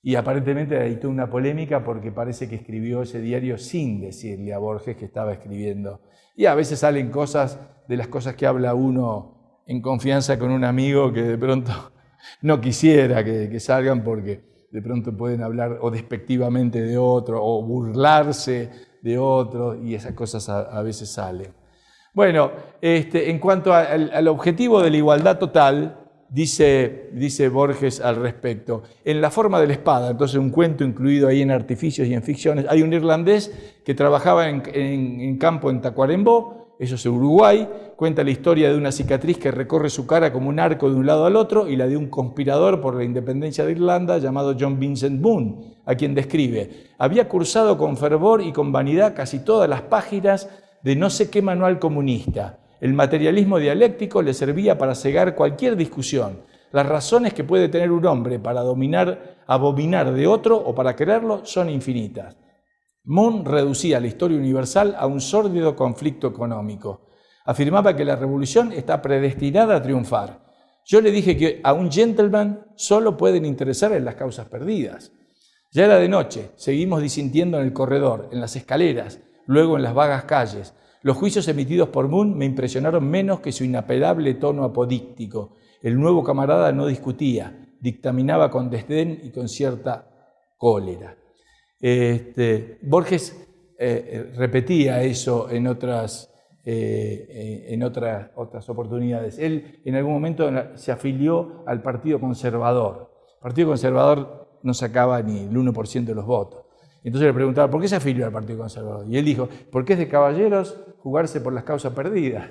Y aparentemente hay una polémica porque parece que escribió ese diario sin decirle a Borges que estaba escribiendo. Y a veces salen cosas de las cosas que habla uno en confianza con un amigo que de pronto no quisiera que, salgan porque de pronto pueden hablar o despectivamente de otro o burlarse de otro y esas cosas a, veces salen. Bueno, este, en cuanto al, objetivo de la igualdad total, dice, dice Borges al respecto, en la forma de la espada, entonces un cuento incluido ahí en artificios y en ficciones, hay un irlandés que trabajaba en, en campo en Tacuarembó, eso es Uruguay, cuenta la historia de una cicatriz que recorre su cara como un arco de un lado al otro y la de un conspirador por la independencia de Irlanda llamado John Vincent Boone, a quien describe. Había cursado con fervor y con vanidad casi todas las páginas de no sé qué manual comunista. El materialismo dialéctico le servía para cegar cualquier discusión. Las razones que puede tener un hombre para dominar, abominar de otro o para quererlo son infinitas. Moon reducía la historia universal a un sórdido conflicto económico. Afirmaba que la revolución está predestinada a triunfar. Yo le dije que a un gentleman solo pueden interesar en las causas perdidas. Ya era de noche, seguimos disintiendo en el corredor, en las escaleras, luego en las vagas calles. Los juicios emitidos por Moon me impresionaron menos que su inapelable tono apodíctico. El nuevo camarada no discutía, dictaminaba con desdén y con cierta cólera. Este, Borges eh, eh, repetía eso en otras, eh, en otras, oportunidades. Él en algún momento se afilió al Partido Conservador. El Partido Conservador no sacaba ni el 1% de los votos. Entonces le preguntaba, ¿por qué se afilió al Partido Conservador? Y él dijo, porque es de caballeros jugarse por las causas perdidas.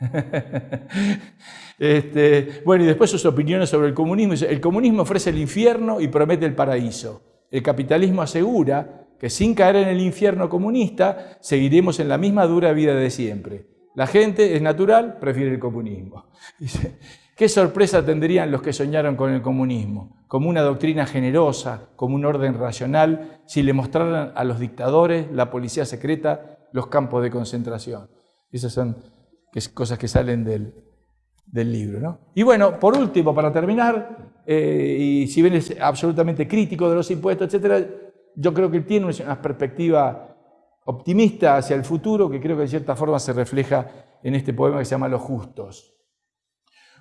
este, bueno, y después sus opiniones sobre el comunismo. El comunismo ofrece el infierno y promete el paraíso. El capitalismo asegura que sin caer en el infierno comunista seguiremos en la misma dura vida de siempre. La gente es natural, prefiere el comunismo. ¿Qué sorpresa tendrían los que soñaron con el comunismo? Como una doctrina generosa, como un orden racional, si le mostraran a los dictadores, la policía secreta, los campos de concentración. Esas son cosas que salen del, libro. ¿no? Y bueno, por último, para terminar, eh, y si bien es absolutamente crítico de los impuestos, etc., yo creo que tiene una perspectiva optimista hacia el futuro que creo que de cierta forma se refleja en este poema que se llama Los Justos.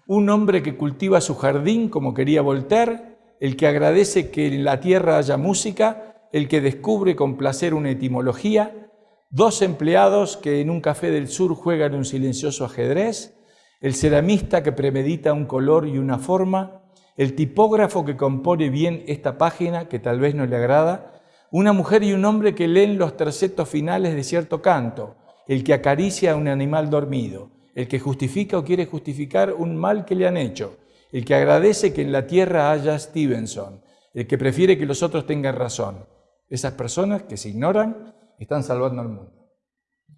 Un hombre que cultiva su jardín como quería Voltaire, el que agradece que en la tierra haya música, el que descubre con placer una etimología, dos empleados que en un café del sur juegan un silencioso ajedrez, el ceramista que premedita un color y una forma, el tipógrafo que compone bien esta página que tal vez no le agrada, una mujer y un hombre que leen los tercetos finales de cierto canto, el que acaricia a un animal dormido, el que justifica o quiere justificar un mal que le han hecho, el que agradece que en la tierra haya Stevenson, el que prefiere que los otros tengan razón. Esas personas que se ignoran están salvando al mundo.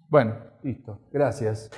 Bueno, listo. Gracias.